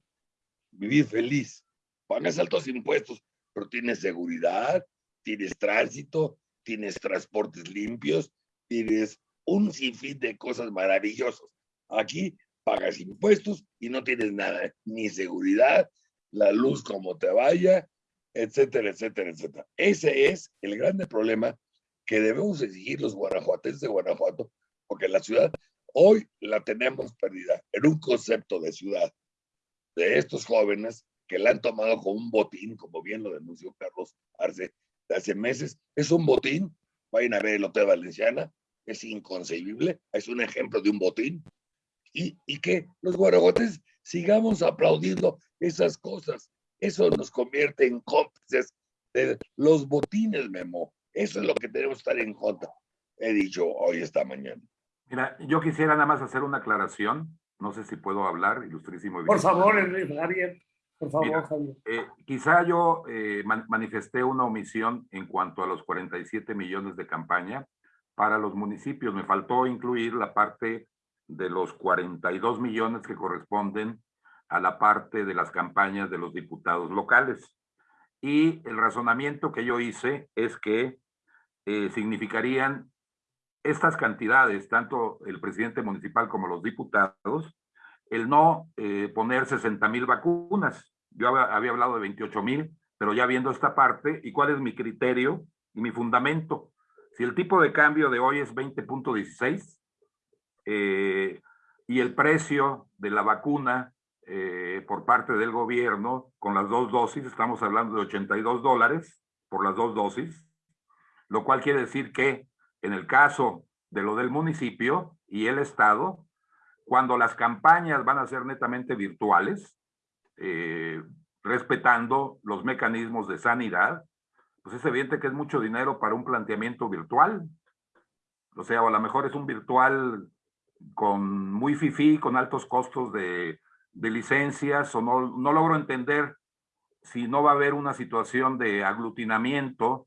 vivir feliz. Pagas altos impuestos, pero tienes seguridad, tienes tránsito, tienes transportes limpios, tienes un sinfín de cosas maravillosas. Aquí pagas impuestos y no tienes nada, ni seguridad, la luz como te vaya, etcétera, etcétera, etcétera. Ese es el grande problema que debemos exigir los guanajuatenses de Guanajuato, porque la ciudad hoy la tenemos perdida en un concepto de ciudad de estos jóvenes que la han tomado como un botín, como bien lo denunció Carlos Arce hace meses. Es un botín. Vayan a ver el Hotel Valenciana, es inconcebible, es un ejemplo de un botín, y, y que los guaragotes sigamos aplaudiendo esas cosas. Eso nos convierte en cómplices de los botines, Memo. Eso es lo que tenemos que estar en contra. he dicho hoy, esta mañana. Mira, yo quisiera nada más hacer una aclaración. No sé si puedo hablar, ilustrísimo. Por favor, Javier. Por favor, Mira, Javier. Eh, quizá yo eh, man- manifesté una omisión en cuanto a los 47 millones de campaña para los municipios. Me faltó incluir la parte de los 42 millones que corresponden a la parte de las campañas de los diputados locales. Y el razonamiento que yo hice es que eh, significarían estas cantidades, tanto el presidente municipal como los diputados, el no eh, poner 60 mil vacunas. Yo había, hablado de 28 mil, pero ya viendo esta parte, ¿y cuál es mi criterio y mi fundamento? Si el tipo de cambio de hoy es 20.16 eh, y el precio de la vacuna eh, por parte del gobierno con las dos dosis, estamos hablando de 82 dólares por las dos dosis, lo cual quiere decir que en el caso de lo del municipio y el Estado, cuando las campañas van a ser netamente virtuales, eh, respetando los mecanismos de sanidad, pues es evidente que es mucho dinero para un planteamiento virtual. O sea, a lo mejor es un virtual con muy fifí, con altos costos de, de licencias, o no, no logro entender si no va a haber una situación de aglutinamiento,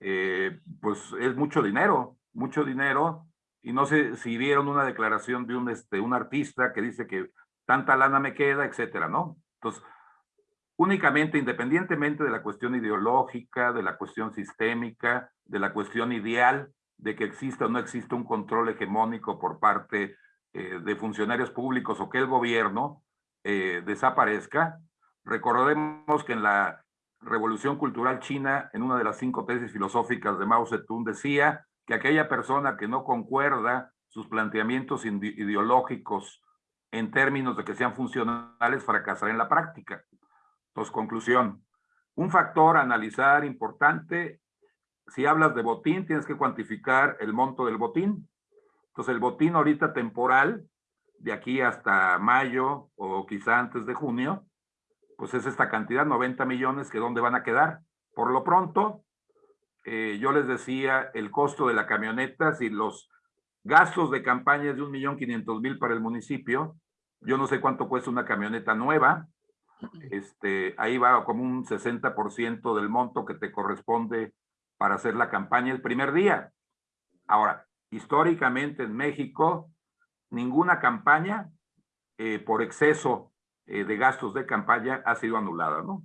eh, pues es mucho dinero, mucho dinero, y no sé si vieron una declaración de un, este, un artista que dice que tanta lana me queda, etcétera, ¿no? Entonces, únicamente, independientemente de la cuestión ideológica, de la cuestión sistémica, de la cuestión ideal, de que exista o no exista un control hegemónico por parte eh, de funcionarios públicos o que el gobierno eh, desaparezca, recordemos que en la Revolución Cultural China, en una de las cinco tesis filosóficas de Mao Zedong, decía que aquella persona que no concuerda sus planteamientos ideológicos en términos de que sean funcionales fracasará en la práctica. Entonces, conclusión. Un factor a analizar importante, si hablas de botín, tienes que cuantificar el monto del botín. Entonces, el botín ahorita temporal, de aquí hasta mayo o quizá antes de junio, pues es esta cantidad, 90 millones, que dónde van a quedar. Por lo pronto, eh, yo les decía, el costo de la camioneta, si los gastos de campaña es de un millón quinientos mil para el municipio, yo no sé cuánto cuesta una camioneta nueva, este, ahí va como un 60% del monto que te corresponde para hacer la campaña el primer día. Ahora, históricamente en México, ninguna campaña eh, por exceso eh, de gastos de campaña ha sido anulada, ¿no?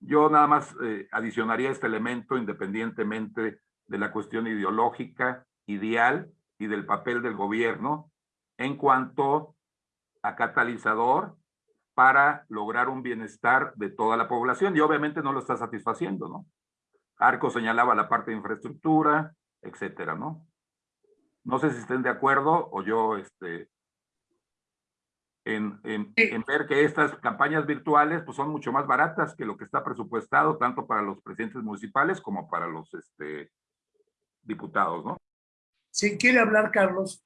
Yo nada más eh, adicionaría este elemento independientemente de la cuestión ideológica, ideal y del papel del gobierno en cuanto a catalizador para lograr un bienestar de toda la población y obviamente no lo está satisfaciendo, ¿no? Arco señalaba la parte de infraestructura, etcétera, ¿no? No sé si estén de acuerdo o yo, este, en, en, en, ver que estas campañas virtuales pues son mucho más baratas que lo que está presupuestado tanto para los presidentes municipales como para los este, diputados, ¿no? Si quiere hablar, Carlos.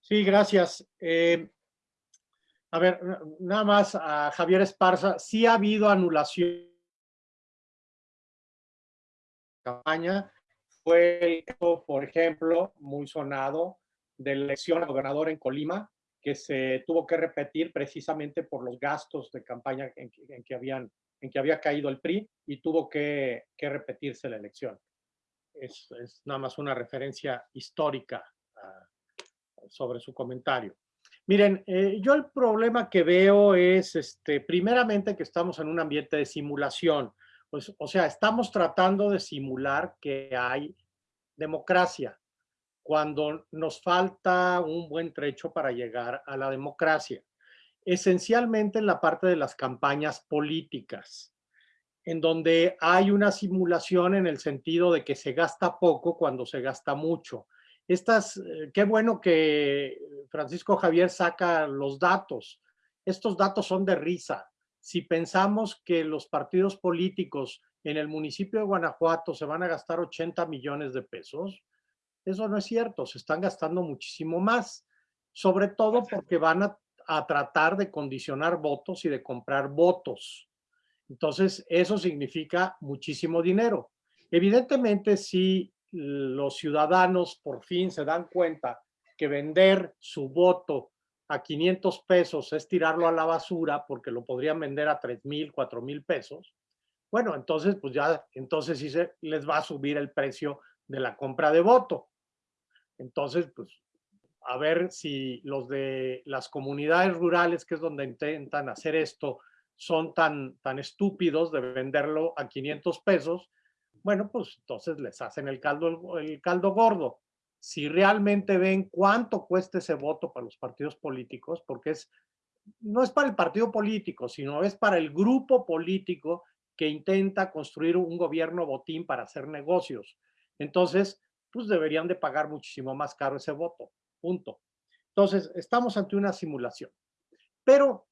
Sí, gracias. Eh, a ver, nada más a Javier Esparza, sí ha habido anulación campaña. Fue el por ejemplo, muy sonado de elección a gobernador en Colima, que se tuvo que repetir precisamente por los gastos de campaña en que, habían, en que había caído el PRI y tuvo que, repetirse la elección. Es, nada más una referencia histórica uh, sobre su comentario. Miren, eh, yo el problema que veo es, este, primeramente, que estamos en un ambiente de simulación. Pues, o sea, estamos tratando de simular que hay democracia cuando nos falta un buen trecho para llegar a la democracia. Esencialmente en la parte de las campañas políticas, en donde hay una simulación en el sentido de que se gasta poco cuando se gasta mucho. Estas, eh, qué bueno que Francisco Javier saca los datos. Estos datos son de risa. Si pensamos que los partidos políticos en el municipio de Guanajuato se van a gastar 80 millones de pesos, eso no es cierto, se están gastando muchísimo más, sobre todo porque van a, a, tratar de condicionar votos y de comprar votos. Entonces, eso significa muchísimo dinero. Evidentemente, sí, los ciudadanos por fin se dan cuenta que vender su voto a 500 pesos es tirarlo a la basura porque lo podrían vender a 3 mil, 4 mil pesos, bueno, entonces pues ya, entonces sí se les va a subir el precio de la compra de voto. Entonces, pues a ver si los de las comunidades rurales, que es donde intentan hacer esto, son tan, tan estúpidos de venderlo a 500 pesos, bueno, pues entonces les hacen el caldo, el caldo gordo. Si realmente ven cuánto cuesta ese voto para los partidos políticos, porque es, no es para el partido político, sino es para el grupo político que intenta construir un gobierno botín para hacer negocios. Entonces, pues deberían de pagar muchísimo más caro ese voto, punto. Entonces, estamos ante una simulación. Pero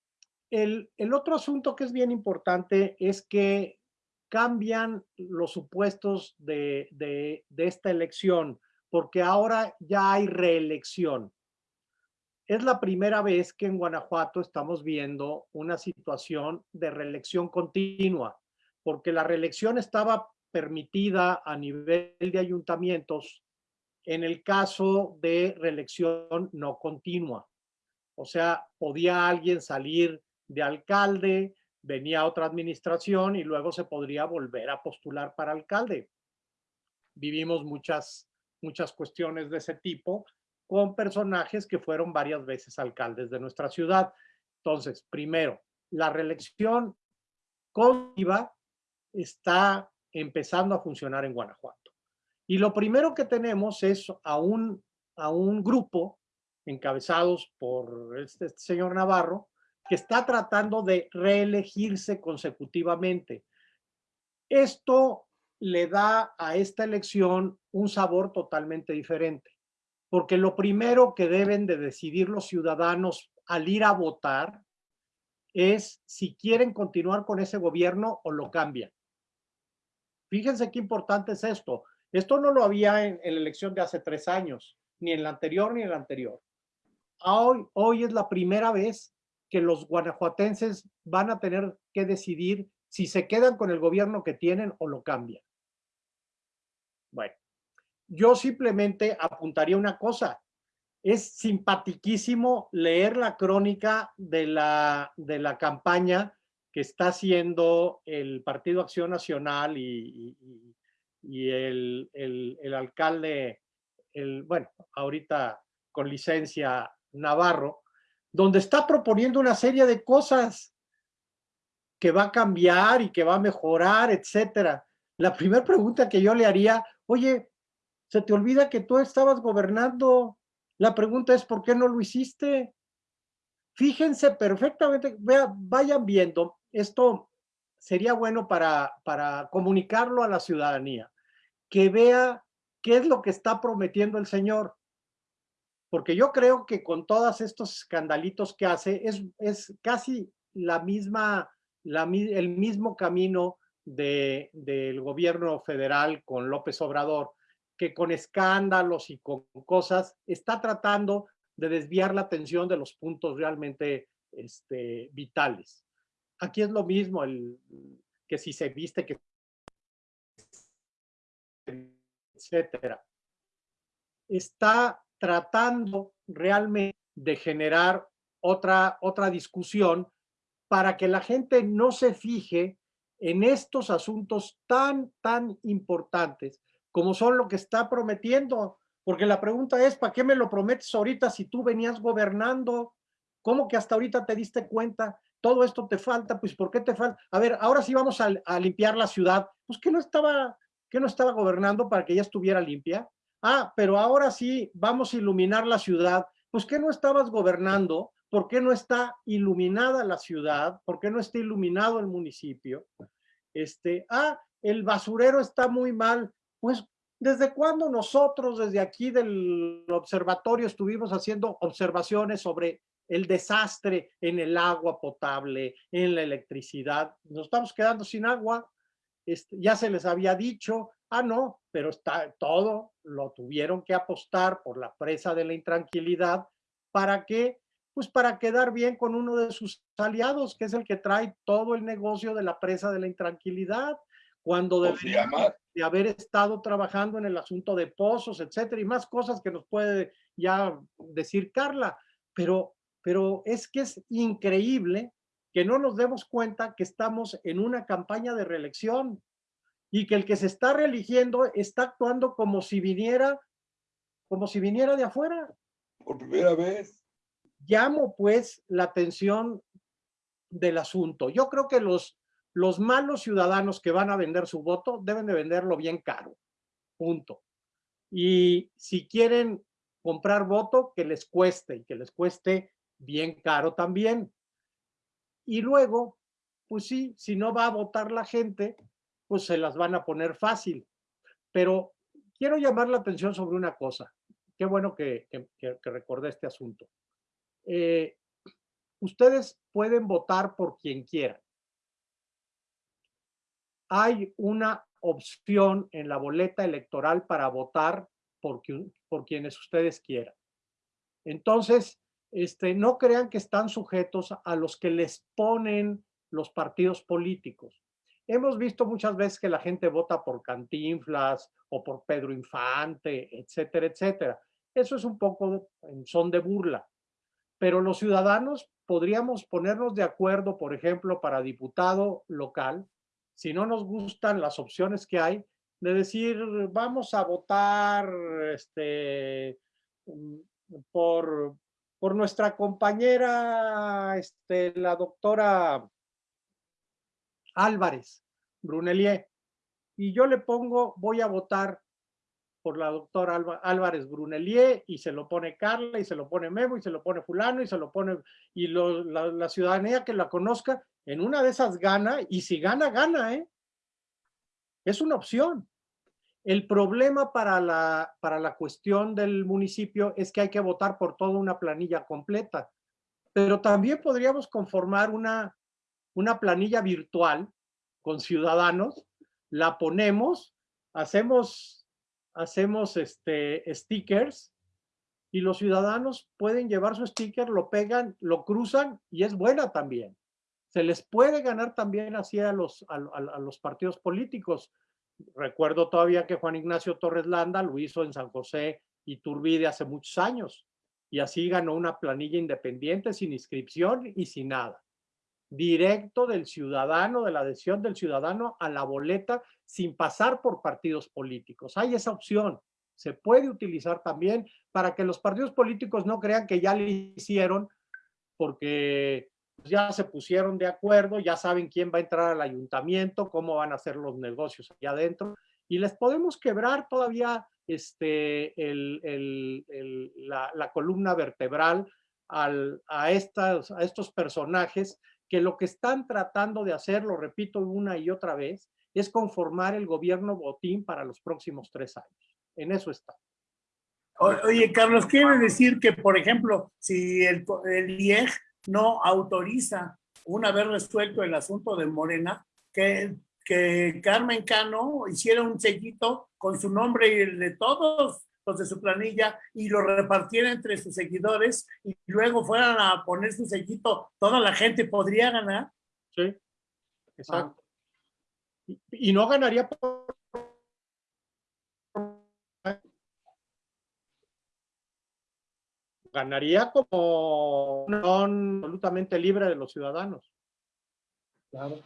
el, el otro asunto que es bien importante es que cambian los supuestos de, de, de esta elección, porque ahora ya hay reelección. Es la primera vez que en Guanajuato estamos viendo una situación de reelección continua, porque la reelección estaba permitida a nivel de ayuntamientos en el caso de reelección no continua. O sea, podía alguien salir de alcalde, venía otra administración y luego se podría volver a postular para alcalde. Vivimos muchas, muchas cuestiones de ese tipo con personajes que fueron varias veces alcaldes de nuestra ciudad. Entonces, primero, la reelección continua está empezando a funcionar en Guanajuato. Y lo primero que tenemos es a un, a un grupo encabezados por este, este señor Navarro, que está tratando de reelegirse consecutivamente. Esto le da a esta elección un sabor totalmente diferente, porque lo primero que deben de decidir los ciudadanos al ir a votar es si quieren continuar con ese gobierno o lo cambian. Fíjense qué importante es esto. Esto no lo había en, la elección de hace tres años, ni en la anterior ni en la anterior. Hoy, hoy es la primera vez que los guanajuatenses van a tener que decidir si se quedan con el gobierno que tienen o lo cambian. Bueno, yo simplemente apuntaría una cosa. Es simpatiquísimo leer la crónica de la, de la campaña que está haciendo el Partido Acción Nacional y, y, el, el, el, alcalde, el, bueno, ahorita con licencia Navarro, donde está proponiendo una serie de cosas que va a cambiar y que va a mejorar, etcétera. La primera pregunta que yo le haría, oye, se te olvida que tú estabas gobernando. La pregunta es, ¿por qué no lo hiciste? Fíjense perfectamente, vayan viendo, esto sería bueno para, para comunicarlo a la ciudadanía, que vea qué es lo que está prometiendo el señor porque yo creo que con todos estos escandalitos que hace, es, es casi la misma, la, el mismo camino de, del gobierno federal con López Obrador, que con escándalos y con cosas está tratando de desviar la atención de los puntos realmente este, vitales. Aquí es lo mismo, el, que si se viste, que etcétera. Está tratando realmente de generar otra, otra discusión para que la gente no se fije en estos asuntos tan, tan importantes como son lo que está prometiendo. Porque la pregunta es, ¿para qué me lo prometes ahorita si tú venías gobernando? ¿Cómo que hasta ahorita te diste cuenta? Todo esto te falta, pues ¿por qué te falta? A ver, ahora sí vamos a, limpiar la ciudad. Pues que no estaba, que no estaba gobernando para que ya estuviera limpia. Ah, pero ahora sí vamos a iluminar la ciudad. Pues ¿qué no estabas gobernando? ¿Por qué no está iluminada la ciudad? ¿Por qué no está iluminado el municipio? Este, ah, el basurero está muy mal. Pues, ¿desde cuándo nosotros desde aquí del observatorio estuvimos haciendo observaciones sobre el desastre en el agua potable, en la electricidad? Nos estamos quedando sin agua. Este, ya se les había dicho, Ah, no, pero está todo, lo tuvieron que apostar por la presa de la intranquilidad. ¿Para qué? Pues para quedar bien con uno de sus aliados, que es el que trae todo el negocio de la presa de la intranquilidad. cuando ¿Cómo se deberíamos llama? de haber estado trabajando en el asunto de pozos, etcétera, y más cosas que nos puede ya decir Carla. Pero, pero es que es increíble que no nos demos cuenta que estamos en una campaña de reelección y que el que se está reeligiendo está actuando como si viniera, como si viniera de afuera. Por primera vez. Llamo pues la atención del asunto. Yo creo que los, los malos ciudadanos que van a vender su voto deben de venderlo bien caro. Punto. Y si quieren comprar voto, que les cueste y que les cueste bien caro también. Y luego, pues sí, si no va a votar la gente, pues se las van a poner fácil. Pero quiero llamar la atención sobre una cosa. Qué bueno que, recordé este asunto. Eh, ustedes pueden votar por quien quieran. Hay una opción en la boleta electoral para votar por, por quienes ustedes quieran. Entonces, este, no crean que están sujetos a los que les ponen los partidos políticos. Hemos visto muchas veces que la gente vota por Cantinflas o por Pedro Infante, etcétera, etcétera. Eso es un poco son de burla. Pero los ciudadanos podríamos ponernos de acuerdo, por ejemplo, para diputado local, si no nos gustan las opciones que hay, de decir, vamos a votar este, por, por nuestra compañera, este, la doctora Álvarez Brunelier. Y yo le pongo, voy a votar por la doctora Álvarez Brunelier y se lo pone Carla y se lo pone Memo y se lo pone fulano y se lo pone, y lo, la, ciudadanía que la conozca, en una de esas gana y si gana, gana, ¿eh? Es una opción. El problema para la, para la cuestión del municipio es que hay que votar por toda una planilla completa, pero también podríamos conformar una, una planilla virtual con ciudadanos, la ponemos, hacemos, hacemos este, stickers y los ciudadanos pueden llevar su sticker, lo pegan, lo cruzan y es buena también. Se les puede ganar también así a los, a, a, los partidos políticos. Recuerdo todavía que Juan Ignacio Torres Landa lo hizo en San José y Turbide hace muchos años y así ganó una planilla independiente sin inscripción y sin nada directo del ciudadano, de la adhesión del ciudadano a la boleta sin pasar por partidos políticos. Hay esa opción. Se puede utilizar también para que los partidos políticos no crean que ya le hicieron porque ya se pusieron de acuerdo, ya saben quién va a entrar al ayuntamiento, cómo van a hacer los negocios allá adentro y les podemos quebrar todavía este, el, el, la, la, columna vertebral al, a, estas, a estos personajes que lo que están tratando de hacer, lo repito una y otra vez, es conformar el gobierno botín para los próximos tres años. En eso está. Oye, Carlos, quiere decir que, por ejemplo, si el, el IEG no autoriza, una vez resuelto el asunto de Morena, que, que Carmen Cano hiciera un sellito con su nombre y el de todos los de su planilla y lo repartiera entre sus seguidores y luego fueran a poner su sellito, toda la gente podría ganar. Sí, exacto. Ah. Y, y, no ganaría por... Ganaría como absolutamente libre de los ciudadanos. Claro.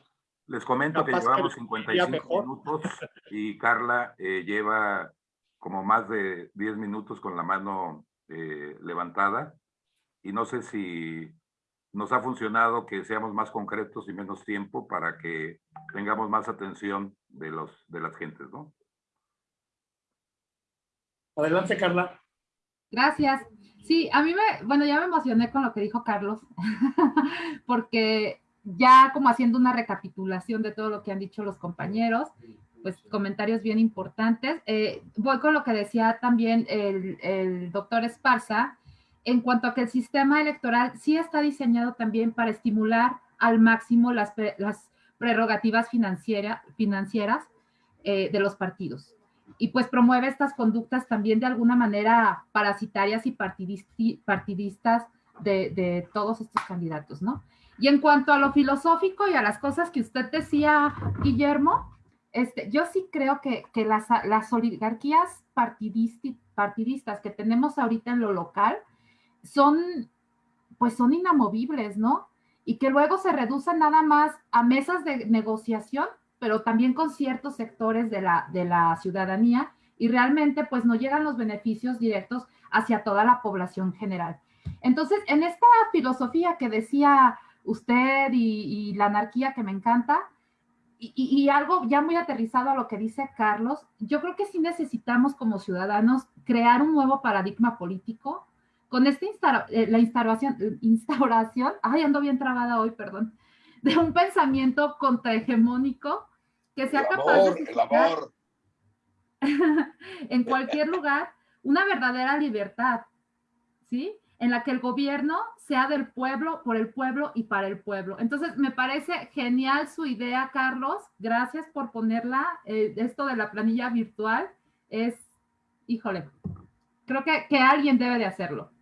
Les comento Capaz que llevamos que 55 minutos y Carla eh, lleva como más de 10 minutos con la mano eh, levantada y no sé si nos ha funcionado que seamos más concretos y menos tiempo para que tengamos más atención de, los, de las gentes, ¿no? Adelante, Carla. Gracias. Sí, a mí me, bueno, ya me emocioné con lo que dijo Carlos, [laughs] porque ya como haciendo una recapitulación de todo lo que han dicho los compañeros, pues comentarios bien importantes. Eh, voy con lo que decía también el, el, doctor Esparza, en cuanto a que el sistema electoral sí está diseñado también para estimular al máximo las, las prerrogativas financiera, financieras eh, de los partidos. Y pues promueve estas conductas también de alguna manera parasitarias y partidistas de, de todos estos candidatos, ¿no? Y en cuanto a lo filosófico y a las cosas que usted decía, Guillermo, este, yo sí creo que, las, las, oligarquías partidistas que tenemos ahorita en lo local son, pues son inamovibles, ¿no? Y que luego se reducen nada más a mesas de negociación, pero también con ciertos sectores de la, de la ciudadanía y realmente pues no llegan los beneficios directos hacia toda la población general. Entonces, en esta filosofía que decía usted y, la anarquía que me encanta, y, algo ya muy aterrizado a lo que dice Carlos, yo creo que sí necesitamos como ciudadanos crear un nuevo paradigma político con esta eh, la instauración, instauración, [laughs] ay, ando bien trabada hoy, perdón, de un pensamiento contrahegemónico que sea capaz de el amor. [laughs] en cualquier lugar una verdadera libertad, ¿sí? En la que el gobierno sea del pueblo, por el pueblo y para el pueblo. Entonces, me parece genial su idea, Carlos. Gracias por ponerla. Eh, esto de la planilla virtual es, híjole, creo que, que alguien debe de hacerlo.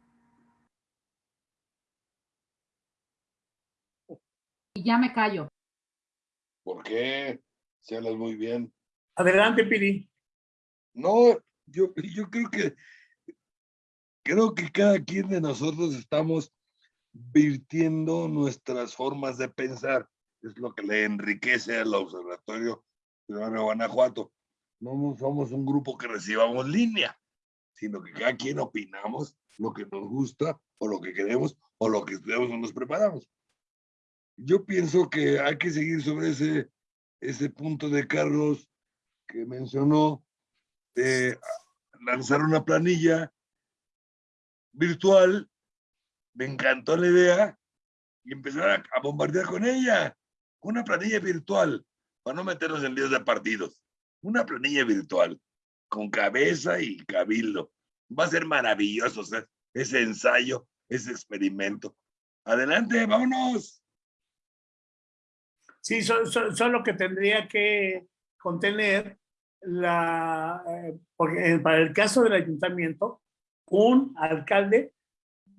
Y ya me callo. ¿Por qué? Se hablas muy bien. Adelante, Piri. No, yo, yo creo que creo que cada quien de nosotros estamos virtiendo nuestras formas de pensar. Es lo que le enriquece al Observatorio Ciudadano de Guanajuato. No somos un grupo que recibamos línea, sino que cada quien opinamos lo que nos gusta o lo que queremos o lo que estudiamos o nos preparamos. Yo pienso que hay que seguir sobre ese, ese punto de Carlos que mencionó de lanzar una planilla virtual, me encantó la idea y empezar a, bombardear con ella. Una planilla virtual, para no meternos en líos de partidos. Una planilla virtual, con cabeza y cabildo. Va a ser maravilloso ese ensayo, ese experimento. Adelante, vámonos. Sí, solo que tendría que contener la, eh, porque para el caso del ayuntamiento, un alcalde,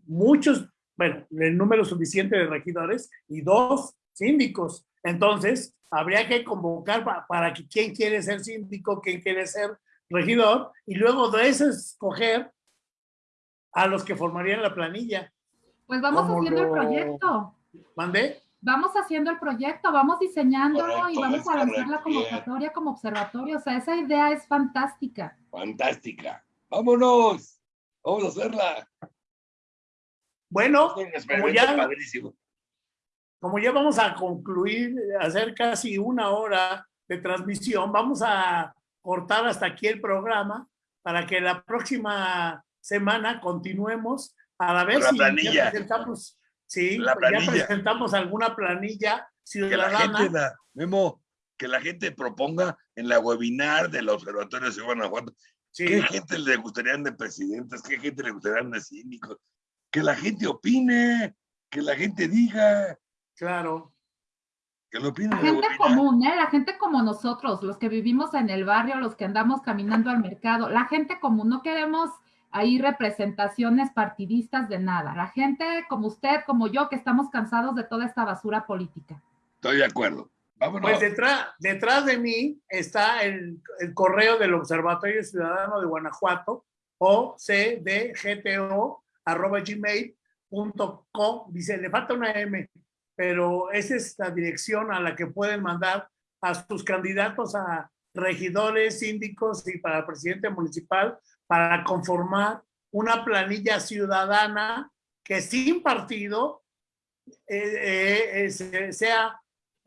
muchos, bueno, el número suficiente de regidores y dos síndicos. Entonces, habría que convocar para, para que quién quiere ser síndico, quién quiere ser regidor, y luego de eso escoger a los que formarían la planilla. Pues vamos haciendo el proyecto. ¿Mandé? vamos haciendo el proyecto, vamos diseñándolo y vamos a lanzar la convocatoria como observatorio. O sea, esa idea es fantástica. Fantástica. Vámonos. Vamos a hacerla. Bueno, como ya, como ya vamos a concluir, hacer casi una hora de transmisión, vamos a cortar hasta aquí el programa para que la próxima semana continuemos. A la vez si ya presentamos Sí, la pues ya presentamos alguna planilla ciudadana. Que la gente, Memo, que la gente proponga en la webinar del Observatorio de Guanajuato qué gente le gustarían de presidentes, qué gente le gustarían de síndicos. Que la gente opine, que la gente diga. Claro. Que lo opine. La gente común, ¿eh? La gente como nosotros, los que vivimos en el barrio, los que andamos caminando al mercado. La gente común, no queremos hay representaciones partidistas de nada. La gente como usted, como yo, que estamos cansados de toda esta basura política. Estoy de acuerdo. Pues detrás, de mí está el, correo del Observatorio Ciudadano de Guanajuato, o cdgto, arroba gmail.com. Dice, le falta una M, pero esa es la dirección a la que pueden mandar a sus candidatos a regidores, síndicos y para presidente municipal para conformar una planilla ciudadana que sin partido eh, eh, sea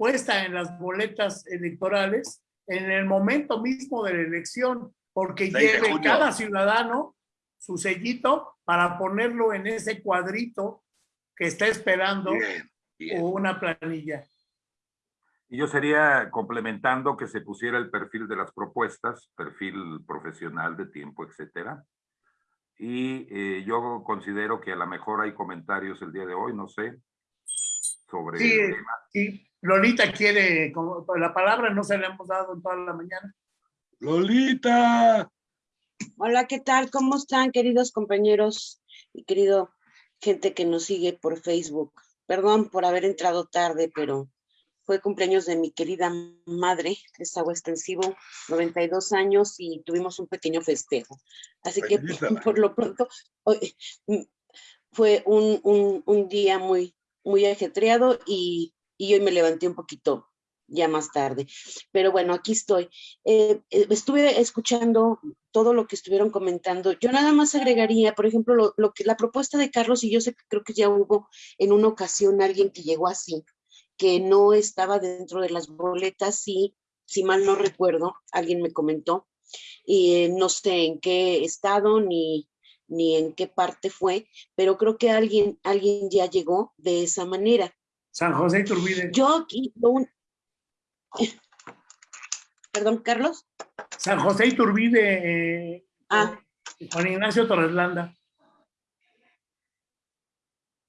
puesta en las boletas electorales en el momento mismo de la elección, porque lleve cada ciudadano su sellito para ponerlo en ese cuadrito que está esperando una planilla. Y yo sería complementando que se pusiera el perfil de las propuestas, perfil profesional de tiempo, etcétera. Y eh, yo considero que a lo mejor hay comentarios el día de hoy, no sé, sobre sí, el tema. Sí, Lolita quiere, como la palabra no se le hemos dado en toda la mañana. Lolita. Hola, ¿qué tal? ¿Cómo están, queridos compañeros y querido gente que nos sigue por Facebook? Perdón por haber entrado tarde, pero fue cumpleaños de mi querida madre, es agua extensivo, 92 años y tuvimos un pequeño festejo. Así que [laughs] por, lo pronto mm, fue un, un, un, día muy, muy ajetreado y, y hoy me levanté un poquito ya más tarde. Pero bueno, aquí estoy. Eh, eh, estuve escuchando todo lo que estuvieron comentando. Yo nada más agregaría, por ejemplo, lo, que la propuesta de Carlos, y yo sé que creo que ya hubo en una ocasión alguien que llegó así, que no estaba dentro de las boletas, y si mal no recuerdo, alguien me comentó, y no sé en qué estado ni, ni en qué parte fue, pero creo que alguien, alguien ya llegó de esa manera. San José Iturbide. Yo aquí, Perdón, Carlos. San José Iturbide, eh, ah. Juan Ignacio Torreslanda.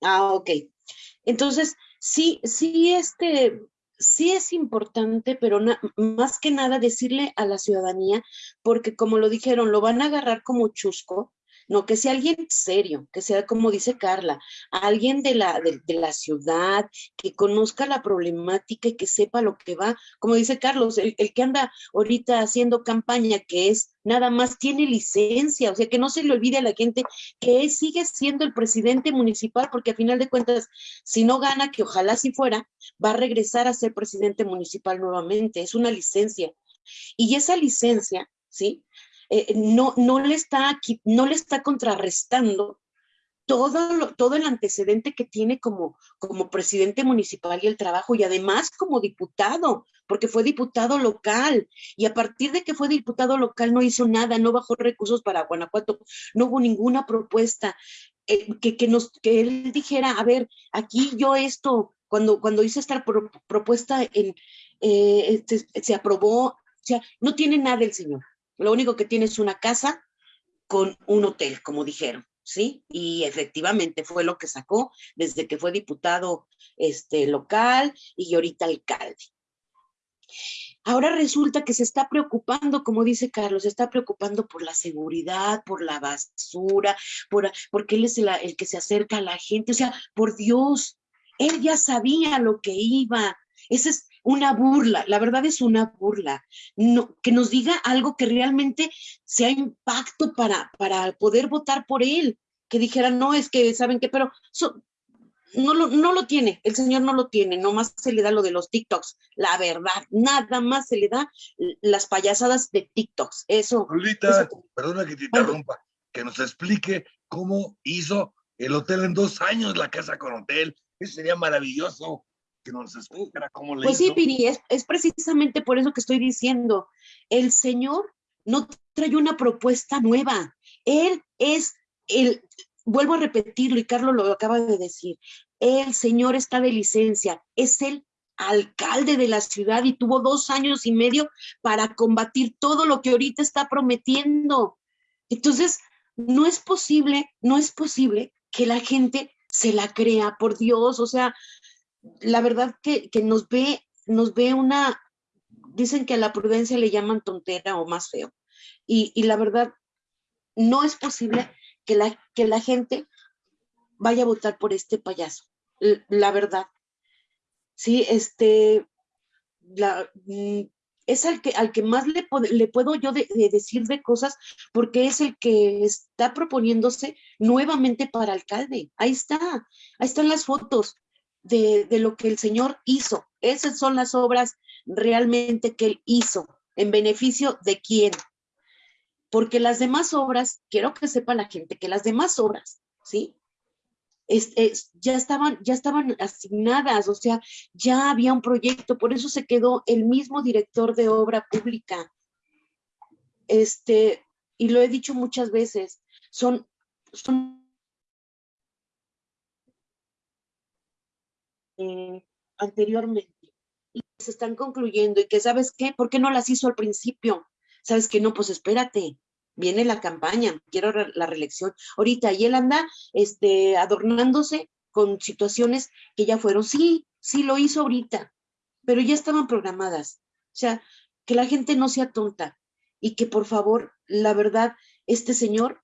Ah, ok. Entonces, sí, sí, este, sí es importante, pero más que nada decirle a la ciudadanía, porque como lo dijeron, lo van a agarrar como chusco, no, que sea alguien serio, que sea como dice Carla, alguien de la, de, la ciudad, que conozca la problemática y que sepa lo que va. Como dice Carlos, el, el, que anda ahorita haciendo campaña, que es nada más tiene licencia, o sea, que no se le olvide a la gente que él sigue siendo el presidente municipal, porque a final de cuentas, si no gana, que ojalá si fuera, va a regresar a ser presidente municipal nuevamente, es una licencia. Y esa licencia, ¿sí? Eh, no, no, le está, no le está contrarrestando todo, todo el antecedente que tiene como, como presidente municipal y el trabajo, y además como diputado, porque fue diputado local, y a partir de que fue diputado local no hizo nada, no bajó recursos para Guanajuato, no hubo ninguna propuesta eh, que, que, nos, que él dijera, a ver, aquí yo esto, cuando, cuando hice esta propuesta, en, eh, se, se aprobó, o sea, no tiene nada el señor. Lo único que tiene es una casa con un hotel, como dijeron, ¿sí? Y efectivamente fue lo que sacó desde que fue diputado este, local y ahorita alcalde. Ahora resulta que se está preocupando, como dice Carlos, se está preocupando por la seguridad, por la basura, por, porque él es el, el que se acerca a la gente. O sea, por Dios, él ya sabía lo que iba. Ese es, una burla, la verdad es una burla, no, que nos diga algo que realmente sea impacto para, para poder votar por él, que dijera, no, es que, ¿saben qué? Pero no, lo, no lo tiene, el señor no lo tiene, nomás se le da lo de los TikToks, la verdad, nada más se le da las payasadas de TikToks, eso. Lolita, perdona que te interrumpa, que nos explique cómo hizo el hotel en dos años, la casa con hotel, eso sería maravilloso que nos explicara cómo le Pues sí, Piri, es, precisamente por eso que estoy diciendo. El Señor no trae una propuesta nueva. Él es el, vuelvo a repetirlo y Carlos lo acaba de decir, el Señor está de licencia, es el alcalde de la ciudad y tuvo dos años y medio para combatir todo lo que ahorita está prometiendo. Entonces, no es posible, no es posible que la gente se la crea, por Dios, o sea, la verdad que, nos ve, nos ve una, dicen que a la prudencia le llaman tontera o más feo. Y, la verdad, no es posible que la, que la gente vaya a votar por este payaso. La verdad. Sí, este, la, mm, es al que, al que más le, le puedo yo decir de cosas porque es el que está proponiéndose nuevamente para alcalde. Ahí está, ahí están las fotos de, lo que el Señor hizo. Esas son las obras realmente que Él hizo. ¿En beneficio de quién? Porque las demás obras, quiero que sepa la gente que las demás obras, ¿sí? ya, estaban, ya estaban asignadas, o sea, ya había un proyecto, por eso se quedó el mismo director de obra pública. Este, y lo he dicho muchas veces, son, son Eh, anteriormente y se están concluyendo y que sabes qué, ¿por qué no las hizo al principio? Sabes que no, pues espérate, viene la campaña, quiero la reelección. Ahorita y él anda este, adornándose con situaciones que ya fueron, sí, sí lo hizo ahorita, pero ya estaban programadas. O sea, que la gente no sea tonta y que por favor, la verdad, este señor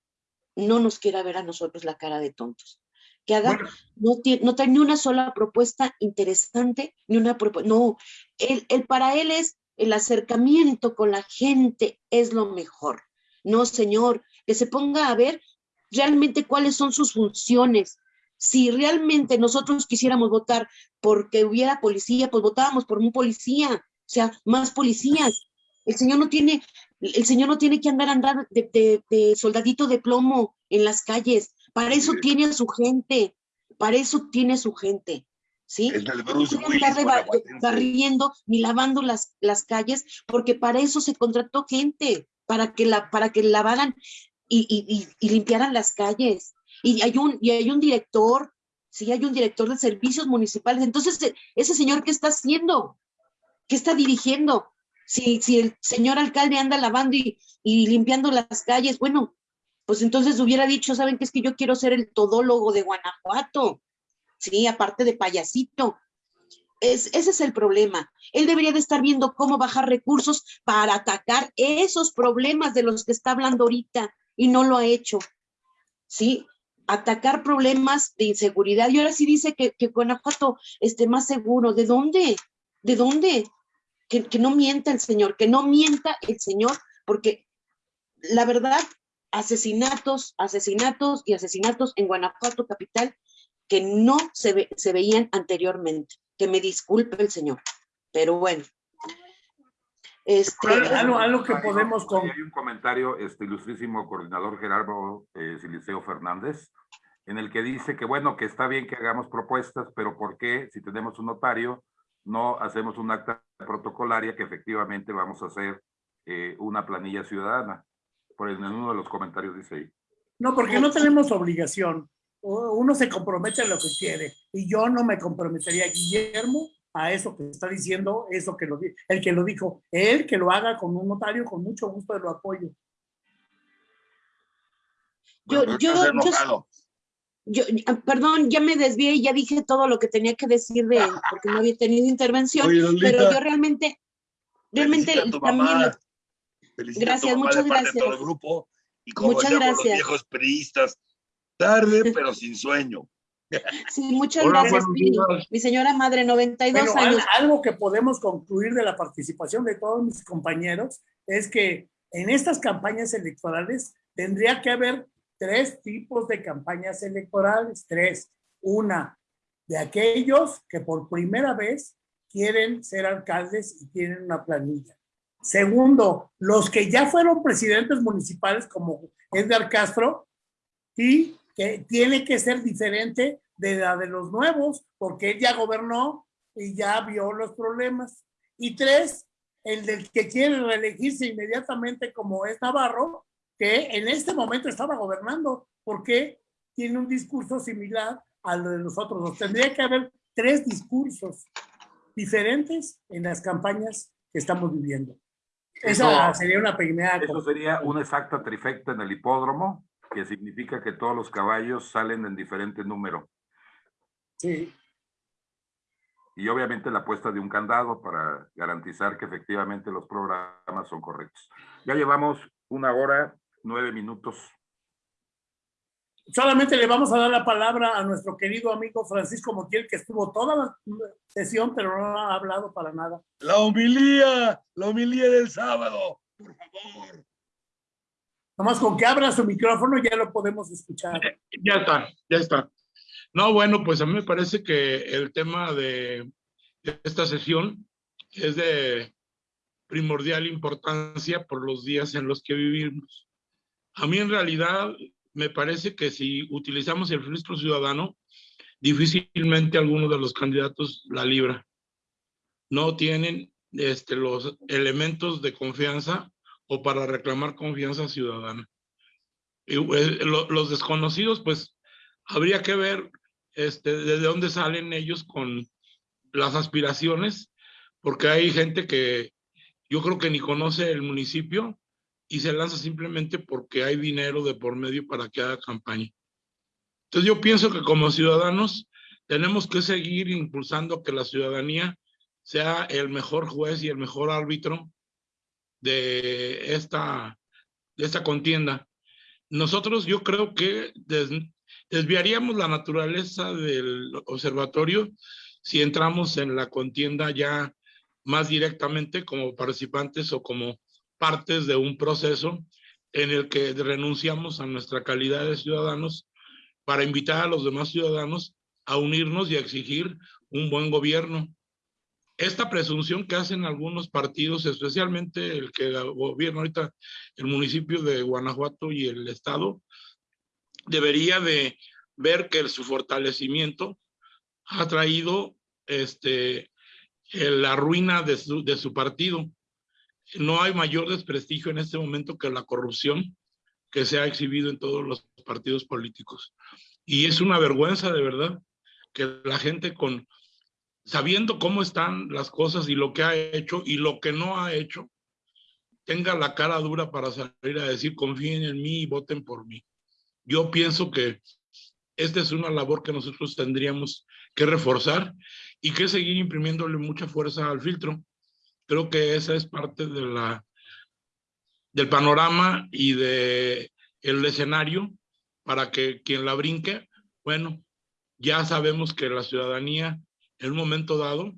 no nos quiera ver a nosotros la cara de tontos que haga, Bueno. no, tiene, no trae ni una sola propuesta interesante, ni una propuesta, no, él, él- para él es el acercamiento con la gente es lo mejor. No, señor, que se ponga a ver realmente cuáles son sus funciones. Si realmente nosotros quisiéramos votar porque hubiera policía, pues votábamos por un policía, o sea, más policías. El señor no tiene, el señor no tiene que andar andar de, de- de soldadito de plomo en las calles. Para eso tiene a su gente, para eso tiene a su gente, ¿sí? El Bruce No Willis barriendo ni lavando las, las calles, porque para eso se contrató gente, para que la, para que lavaran y, y, y- y limpiaran las calles. Y hay un, y hay un director, sí, hay un director de servicios municipales. Entonces, e- ese señor, ¿qué está haciendo? ¿Qué está dirigiendo? Si, si el señor alcalde anda lavando y, y limpiando las calles, bueno, pues entonces hubiera dicho, ¿saben qué? Es que yo quiero ser el todólogo de Guanajuato. Sí, aparte de payasito. Es, ese es el problema. Él debería de estar viendo cómo bajar recursos para atacar esos problemas de los que está hablando ahorita y no lo ha hecho. Sí, atacar problemas de inseguridad. Y ahora sí dice que, que Guanajuato esté más seguro. ¿De dónde? ¿De dónde? Que, que no mienta el señor, que no mienta el señor, porque la verdad, asesinatos, asesinatos y asesinatos en Guanajuato capital que no se, ve- se veían anteriormente. Que me disculpe el señor, pero bueno. Este, Algo- algo, que podemos con, Hay un comentario, este ilustrísimo coordinador Gerardo eh, Siliceo Fernández, en el que dice que bueno, que está bien que hagamos propuestas, pero ¿por qué si tenemos un notario no hacemos un acta protocolaria que efectivamente vamos a hacer eh, una planilla ciudadana? Por en uno de los comentarios dice ahí. No, porque no tenemos obligación. Uno se compromete a lo que quiere. Y yo no me comprometería, Guillermo, a eso que está diciendo, eso que lo el que lo dijo. Él que lo haga con un notario, con mucho gusto lo apoyo. Yo- yo- yo- yo, ah, perdón, ya me desvié y ya dije todo lo que tenía que decir de él, porque no había tenido intervención, Oye, Lolita, pero yo realmente, realmente también, lo- Felicita Gracias, a tu mamá muchas de parte de todo el gracias. grupo. Y como Muchas decíamos los gracias. viejos periodistas, tarde [laughs] pero sin sueño. sí, muchas Hola, gracias. Mi señora madre, 92 Pero años. algo que podemos concluir de la participación de todos mis compañeros es que en estas campañas electorales tendría que haber tres tipos de campañas electorales. Tres. Una, de aquellos que por primera vez quieren ser alcaldes y tienen una planilla. Segundo, los que ya fueron presidentes municipales como Edgar Castro y que tiene que ser diferente de la de los nuevos, porque él ya gobernó y ya vio los problemas. Y tres, el del que quiere reelegirse inmediatamente como es Navarro, que en este momento estaba gobernando, porque tiene un discurso similar al de los otros. Tendría que haber tres discursos diferentes en las campañas que estamos viviendo. Esa Eso- sería una primera Eso sería una exacta trifecta en el hipódromo, que significa que todos los caballos salen en diferente número. Sí. Y obviamente la puesta de un candado para garantizar que efectivamente los programas son correctos. Ya llevamos una hora, nueve minutos. Solamente le vamos a dar la palabra a nuestro querido amigo Francisco Montiel, que estuvo toda la sesión, pero no ha hablado para nada. La homilía, la homilía del sábado, por favor. Nomás con que abra su micrófono ya lo podemos escuchar. Ya está, ya está. No, bueno, pues a mí me parece que el tema de esta sesión es de primordial importancia por los días en los que vivimos. A mí en realidad me parece que si utilizamos el filtro ciudadano, difícilmente alguno de los candidatos la libra. No tienen este, los elementos de confianza o para reclamar confianza ciudadana. Y, eh, lo- los desconocidos, pues habría que ver este, de dónde salen ellos con las aspiraciones, porque hay gente que yo creo que ni conoce el municipio y se lanza simplemente porque hay dinero de por medio para que haga campaña. Entonces yo pienso que como ciudadanos tenemos que seguir impulsando que la ciudadanía sea el mejor juez y el mejor árbitro de esta, de esta contienda. Nosotros yo creo que des- desviaríamos la naturaleza del observatorio si entramos en la contienda ya más directamente como participantes o como partes de un proceso en el que renunciamos a nuestra calidad de ciudadanos para invitar a los demás ciudadanos a unirnos y a exigir un buen gobierno. Esta presunción que hacen algunos partidos, especialmente el que gobierna ahorita el municipio de Guanajuato y el estado, debería de ver que su fortalecimiento ha traído este, la ruina de su, de su partido. No hay mayor desprestigio en este momento que la corrupción que se ha exhibido en todos los partidos políticos. Y es una vergüenza de verdad que la gente con, sabiendo cómo están las cosas y lo que ha hecho y lo que no ha hecho, tenga la cara dura para salir a decir confíen en mí y voten por mí. Yo pienso que esta es una labor que nosotros tendríamos que reforzar y que seguir imprimiéndole mucha fuerza al filtro. Creo que esa es parte de la, del panorama y de el escenario para que quien la brinque, bueno, ya sabemos que la ciudadanía en un momento dado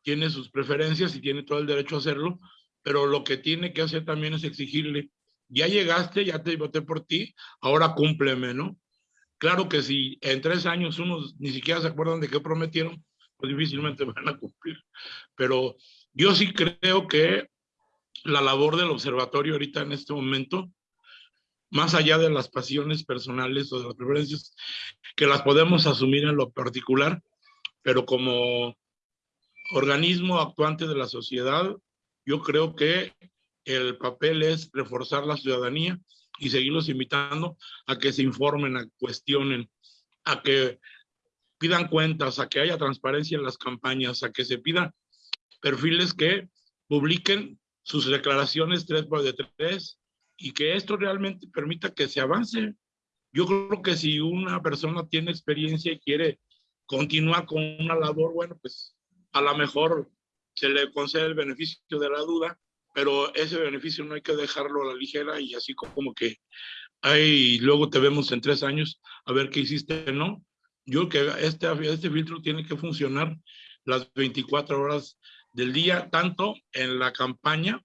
tiene sus preferencias y tiene todo el derecho a hacerlo, pero lo que tiene que hacer también es exigirle, ya llegaste, ya te voté por ti, ahora cúmpleme, ¿no? Claro que si en tres años unos ni siquiera se acuerdan de qué prometieron, pues difícilmente [laughs] van a cumplir. Pero yo sí creo que la labor del observatorio ahorita en este momento, más allá de las pasiones personales o de las preferencias, que las podemos asumir en lo particular, pero como organismo actuante de la sociedad, yo creo que el papel es reforzar la ciudadanía y seguirlos invitando a que se informen, a cuestionen, a que pidan cuentas, a que haya transparencia en las campañas, a que se pidan perfiles que publiquen sus declaraciones tres por de tres y que esto realmente permita que se avance. Yo creo que si una persona tiene experiencia y quiere continuar con una labor, bueno, pues a lo mejor se le concede el beneficio de la duda, pero ese beneficio no hay que dejarlo a la ligera y así como que hay, luego te vemos en tres años a ver qué hiciste, ¿no? Yo creo que este, este filtro tiene que funcionar las 24 horas del día, tanto en la campaña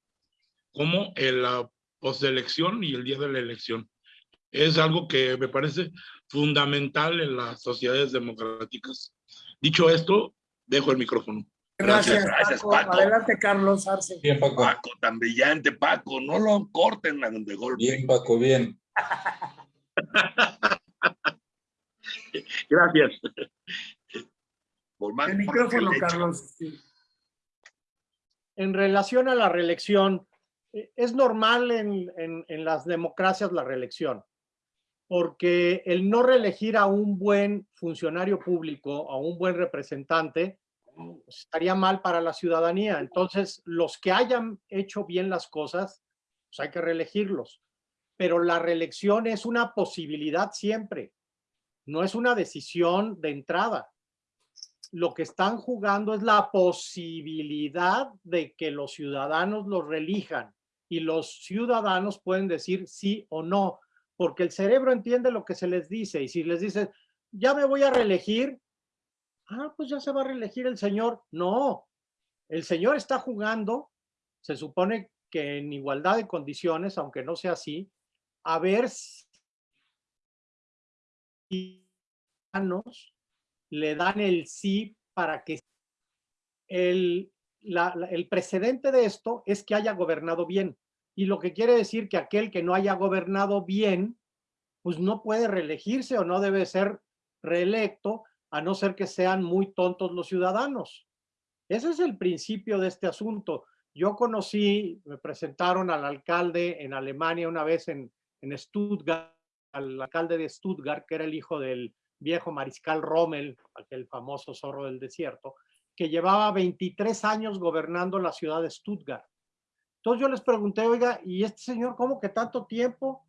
como en la postelección y el día de la elección. Es algo que me parece fundamental en las sociedades democráticas. Dicho esto, dejo el micrófono. Gracias, gracias Paco. Adelante, Carlos Arce. Bien, Paco. Paco, tan brillante, Paco. No lo corten de golpe. Bien, Paco, bien. [laughs] gracias. el micrófono, Carlos. En relación a la reelección, eh, es normal en, las democracias la reelección porque el no reelegir a un buen funcionario público, a un buen representante, pues, estaría mal para la ciudadanía. Entonces, los que hayan hecho bien las cosas, pues hay que reelegirlos. Pero la reelección es una posibilidad siempre, no es una decisión de entrada. Lo que están jugando es la posibilidad de que los ciudadanos los reelijan y los ciudadanos pueden decir sí o no porque el cerebro entiende lo que se les dice y si les dice, ya me voy a reelegir, ah, pues ya se va a reelegir el señor. No, el señor está jugando, se supone que en igualdad de condiciones, aunque no sea así, a ver si le dan el sí para que el, el precedente de esto es que haya gobernado bien y lo que quiere decir que aquel que no haya gobernado bien, pues no puede reelegirse o no debe ser reelecto, a no ser que sean muy tontos los ciudadanos. Ese es el principio de este asunto. Yo conocí, me presentaron al alcalde en Alemania una vez en, en Stuttgart, al alcalde de Stuttgart, que era el hijo del viejo mariscal Rommel, aquel famoso zorro del desierto, que llevaba 23 años gobernando la ciudad de Stuttgart. Entonces yo les pregunté, oiga, ¿y este señor cómo que tanto tiempo?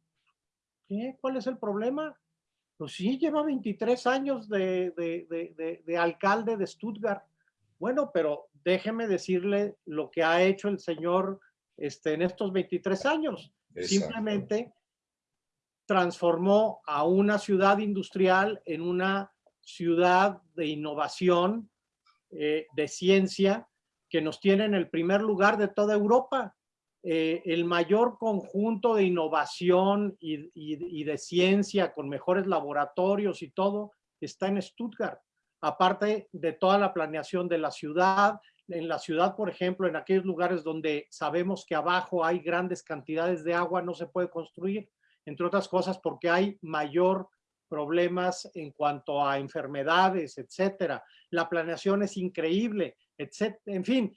¿Qué? ¿Cuál es el problema? Pues sí, lleva 23 años de, de, alcalde de Stuttgart. Bueno, pero déjeme decirle lo que ha hecho el señor este, en estos 23 años. Simplemente transformó a una ciudad industrial en una ciudad de innovación, eh, de ciencia, que nos tiene en el primer lugar de toda Europa. Eh, el mayor conjunto de innovación y, y de ciencia con mejores laboratorios y todo está en Stuttgart. Aparte de toda la planeación de la ciudad, en la ciudad, por ejemplo, en aquellos lugares donde sabemos que abajo hay grandes cantidades de agua, no se puede construir, entre otras cosas porque hay mayor problemas en cuanto a enfermedades, etcétera. La planeación es increíble, etcétera. En fin,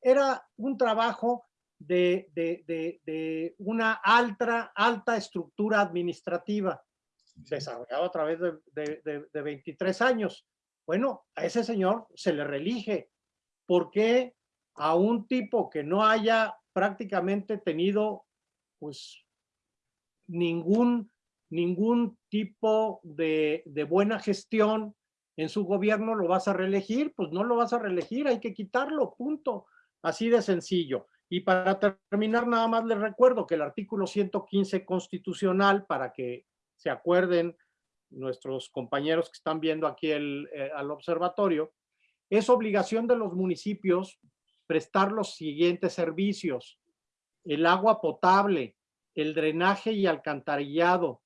era un trabajo de, de, una alta, alta estructura administrativa desarrollado a través de, 23 años. Bueno, a ese señor se le relige. ¿Por qué a un tipo que no haya prácticamente tenido pues ningún, ningún tipo de, de buena gestión en su gobierno lo vas a reelegir? Pues no lo vas a reelegir, hay que quitarlo, punto. Así de sencillo. Y para terminar, nada más les recuerdo que el artículo 115 constitucional, para que se acuerden nuestros compañeros que están viendo aquí el, eh, al observatorio, es obligación de los municipios prestar los siguientes servicios. El agua potable, el drenaje y alcantarillado,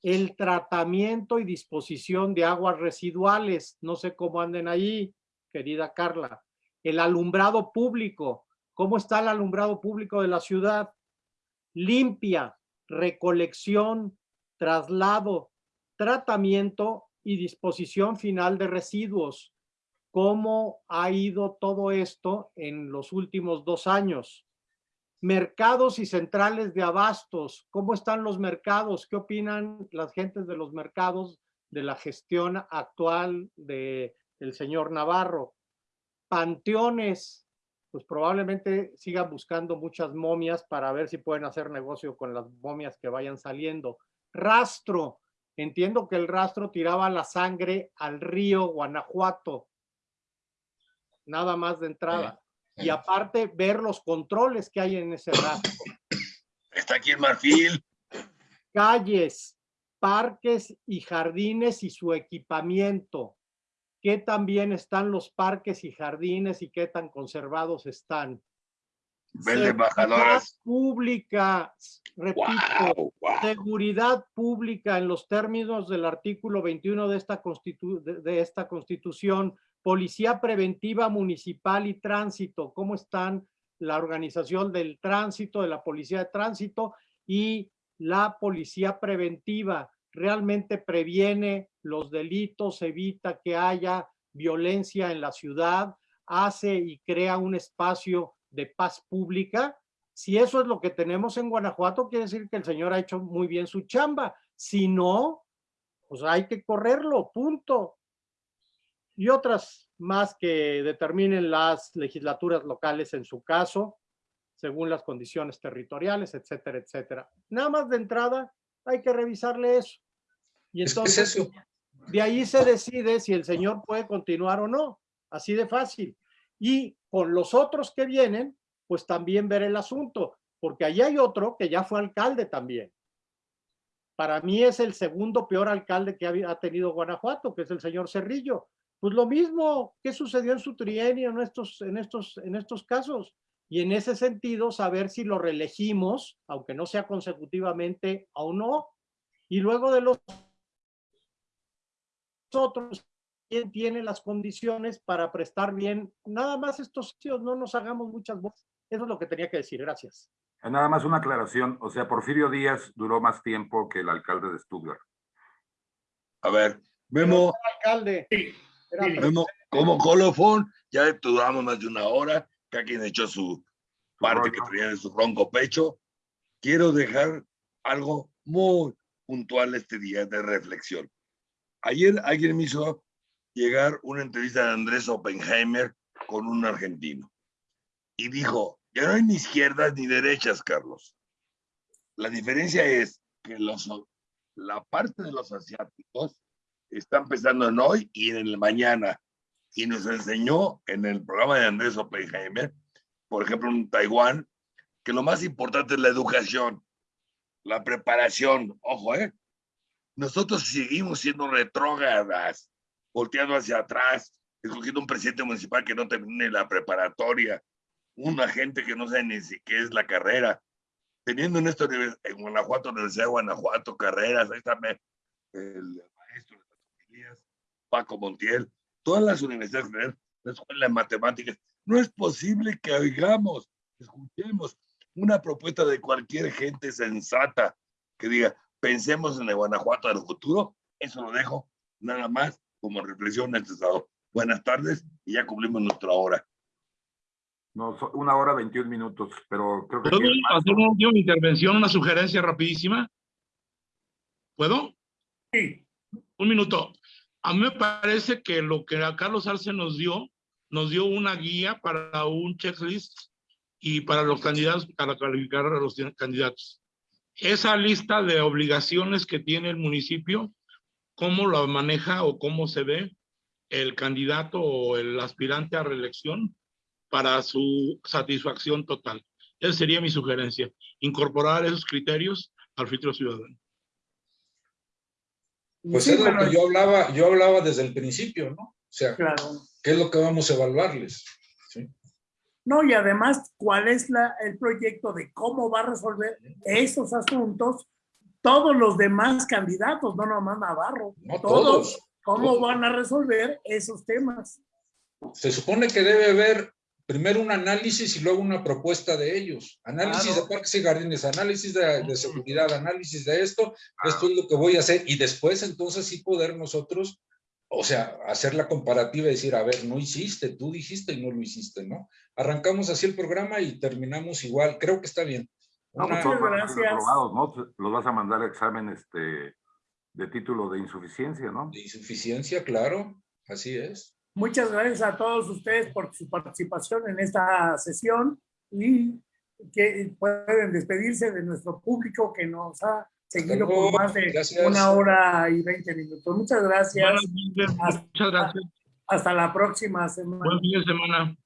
el tratamiento y disposición de aguas residuales, no sé cómo anden ahí, querida Carla, el alumbrado público, ¿cómo está el alumbrado público de la ciudad? Limpia, recolección, traslado, tratamiento y disposición final de residuos. ¿Cómo ha ido todo esto en los últimos dos años? Mercados y centrales de abastos. ¿Cómo están los mercados? ¿Qué opinan las gentes de los mercados de la gestión actual de el señor Navarro? Panteones, pues probablemente sigan buscando muchas momias para ver si pueden hacer negocio con las momias que vayan saliendo rastro. Entiendo que el rastro tiraba la sangre al río Guanajuato. Nada más de entrada. Y aparte, ver los controles que hay en ese [coughs] rastro. Está aquí en Marfil. Calles, parques y jardines y su equipamiento. ¿Qué tan bien están los parques y jardines y qué tan conservados están? Bajadoras. Pública, repito, seguridad pública en los términos del artículo 21 de esta, de esta constitución, policía preventiva municipal y tránsito, cómo están la organización del tránsito, de la policía de tránsito y la policía preventiva, realmente previene los delitos, evita que haya violencia en la ciudad, hace y crea un espacio de paz pública. Si eso es lo que tenemos en Guanajuato, quiere decir que el señor ha hecho muy bien su chamba. Si no, pues hay que correrlo, punto. Y otras más que determinen las legislaturas locales en su caso, según las condiciones territoriales, etcétera, etcétera. Nada más de entrada hay que revisarle eso. Y entonces, de ahí se decide si el señor puede continuar o no. Así de fácil. Y con los otros que vienen, pues también ver el asunto, porque allí hay otro que ya fue alcalde también. Para mí es el segundo peor alcalde que ha tenido Guanajuato, que es el señor Cerrillo. Pues lo mismo, ¿qué sucedió en su trienio en estos, en estos, en estos casos? Y en ese sentido, saber si lo reelegimos, aunque no sea consecutivamente o no. Y luego de los otros, quién tiene las condiciones para prestar bien. Nada más estos sitios, no nos hagamos muchas voces. Eso es lo que tenía que decir. Gracias. Nada más una aclaración. O sea, Porfirio Díaz duró más tiempo que el alcalde de Stuttgart. A ver, Memo. Alcalde. Memo, como colofón, ya duramos más de una hora. Cada quien echó su parte que tenía en su ronco pecho. Quiero dejar algo muy puntual este día de reflexión. Ayer alguien me hizo llegar una entrevista de Andrés Oppenheimer con un argentino. Y dijo, ya no hay ni izquierdas ni derechas, Carlos. La diferencia es que los, la parte de los asiáticos están pensando en hoy y en el mañana. Y nos enseñó en el programa de Andrés Oppenheimer, por ejemplo, en Taiwán, que lo más importante es la educación. la preparación, ojo, ¿eh? Nosotros seguimos siendo retrógradas, volteando hacia atrás, escogiendo un presidente municipal que no termine la preparatoria, una gente que no sabe ni si qué es la carrera, teniendo en univers- en Guanajuato, Universidad de Guanajuato, carreras, ahí está el maestro de las familias, Paco Montiel, todas las universidades, la escuela de matemáticas, no es posible que oigamos, escuchemos una propuesta de cualquier gente sensata que diga, pensemos en el Guanajuato del futuro, eso lo dejo nada más como reflexión en este estado. Buenas tardes y ya cumplimos nuestra hora. No, una hora 21 minutos, pero creo que... ¿Puedo hacer una última intervención, una sugerencia rapidísima? ¿Puedo? Sí, Un minuto. A mí me parece que lo que Carlos Arce nos dio, nos dio una guía para un checklist y para los candidatos, para calificar a los candidatos. Esa lista de obligaciones que tiene el municipio, cómo la maneja o cómo se ve el candidato o el aspirante a reelección para su satisfacción total. Esa sería mi sugerencia, incorporar esos criterios al filtro ciudadano. Pues Sí, es lo que yo hablaba, yo hablaba desde el principio, ¿no? O sea, claro. ¿qué es lo que vamos a evaluarles? ¿Sí? No, y además, ¿cuál es la, el proyecto de cómo va a resolver esos asuntos todos los demás candidatos, no nomás Navarro? No todos, todos. ¿Cómo todos. van a resolver esos temas? Se supone que debe haber primero un análisis y luego una propuesta de ellos. Análisis Claro. de parques y jardines, análisis de, de seguridad, análisis de esto, esto es lo que voy a hacer. Y después entonces sí poder nosotros, o sea, hacer la comparativa y decir, a ver, no hiciste, tú dijiste y no lo hiciste, ¿no? Arrancamos así el programa y terminamos igual. Creo que está bien. No, pues Una- ser gracias. aprobados, ¿no? Los vas a mandar a examen este, de título de insuficiencia, ¿no? de insuficiencia, claro, así es. Muchas gracias a todos ustedes por su participación en esta sesión y que pueden despedirse de nuestro público que nos ha seguido por más de Gracias. una hora y veinte minutos. Muchas gracias. Buenas Muchas gracias. Hasta la próxima semana. Buen fin de semana.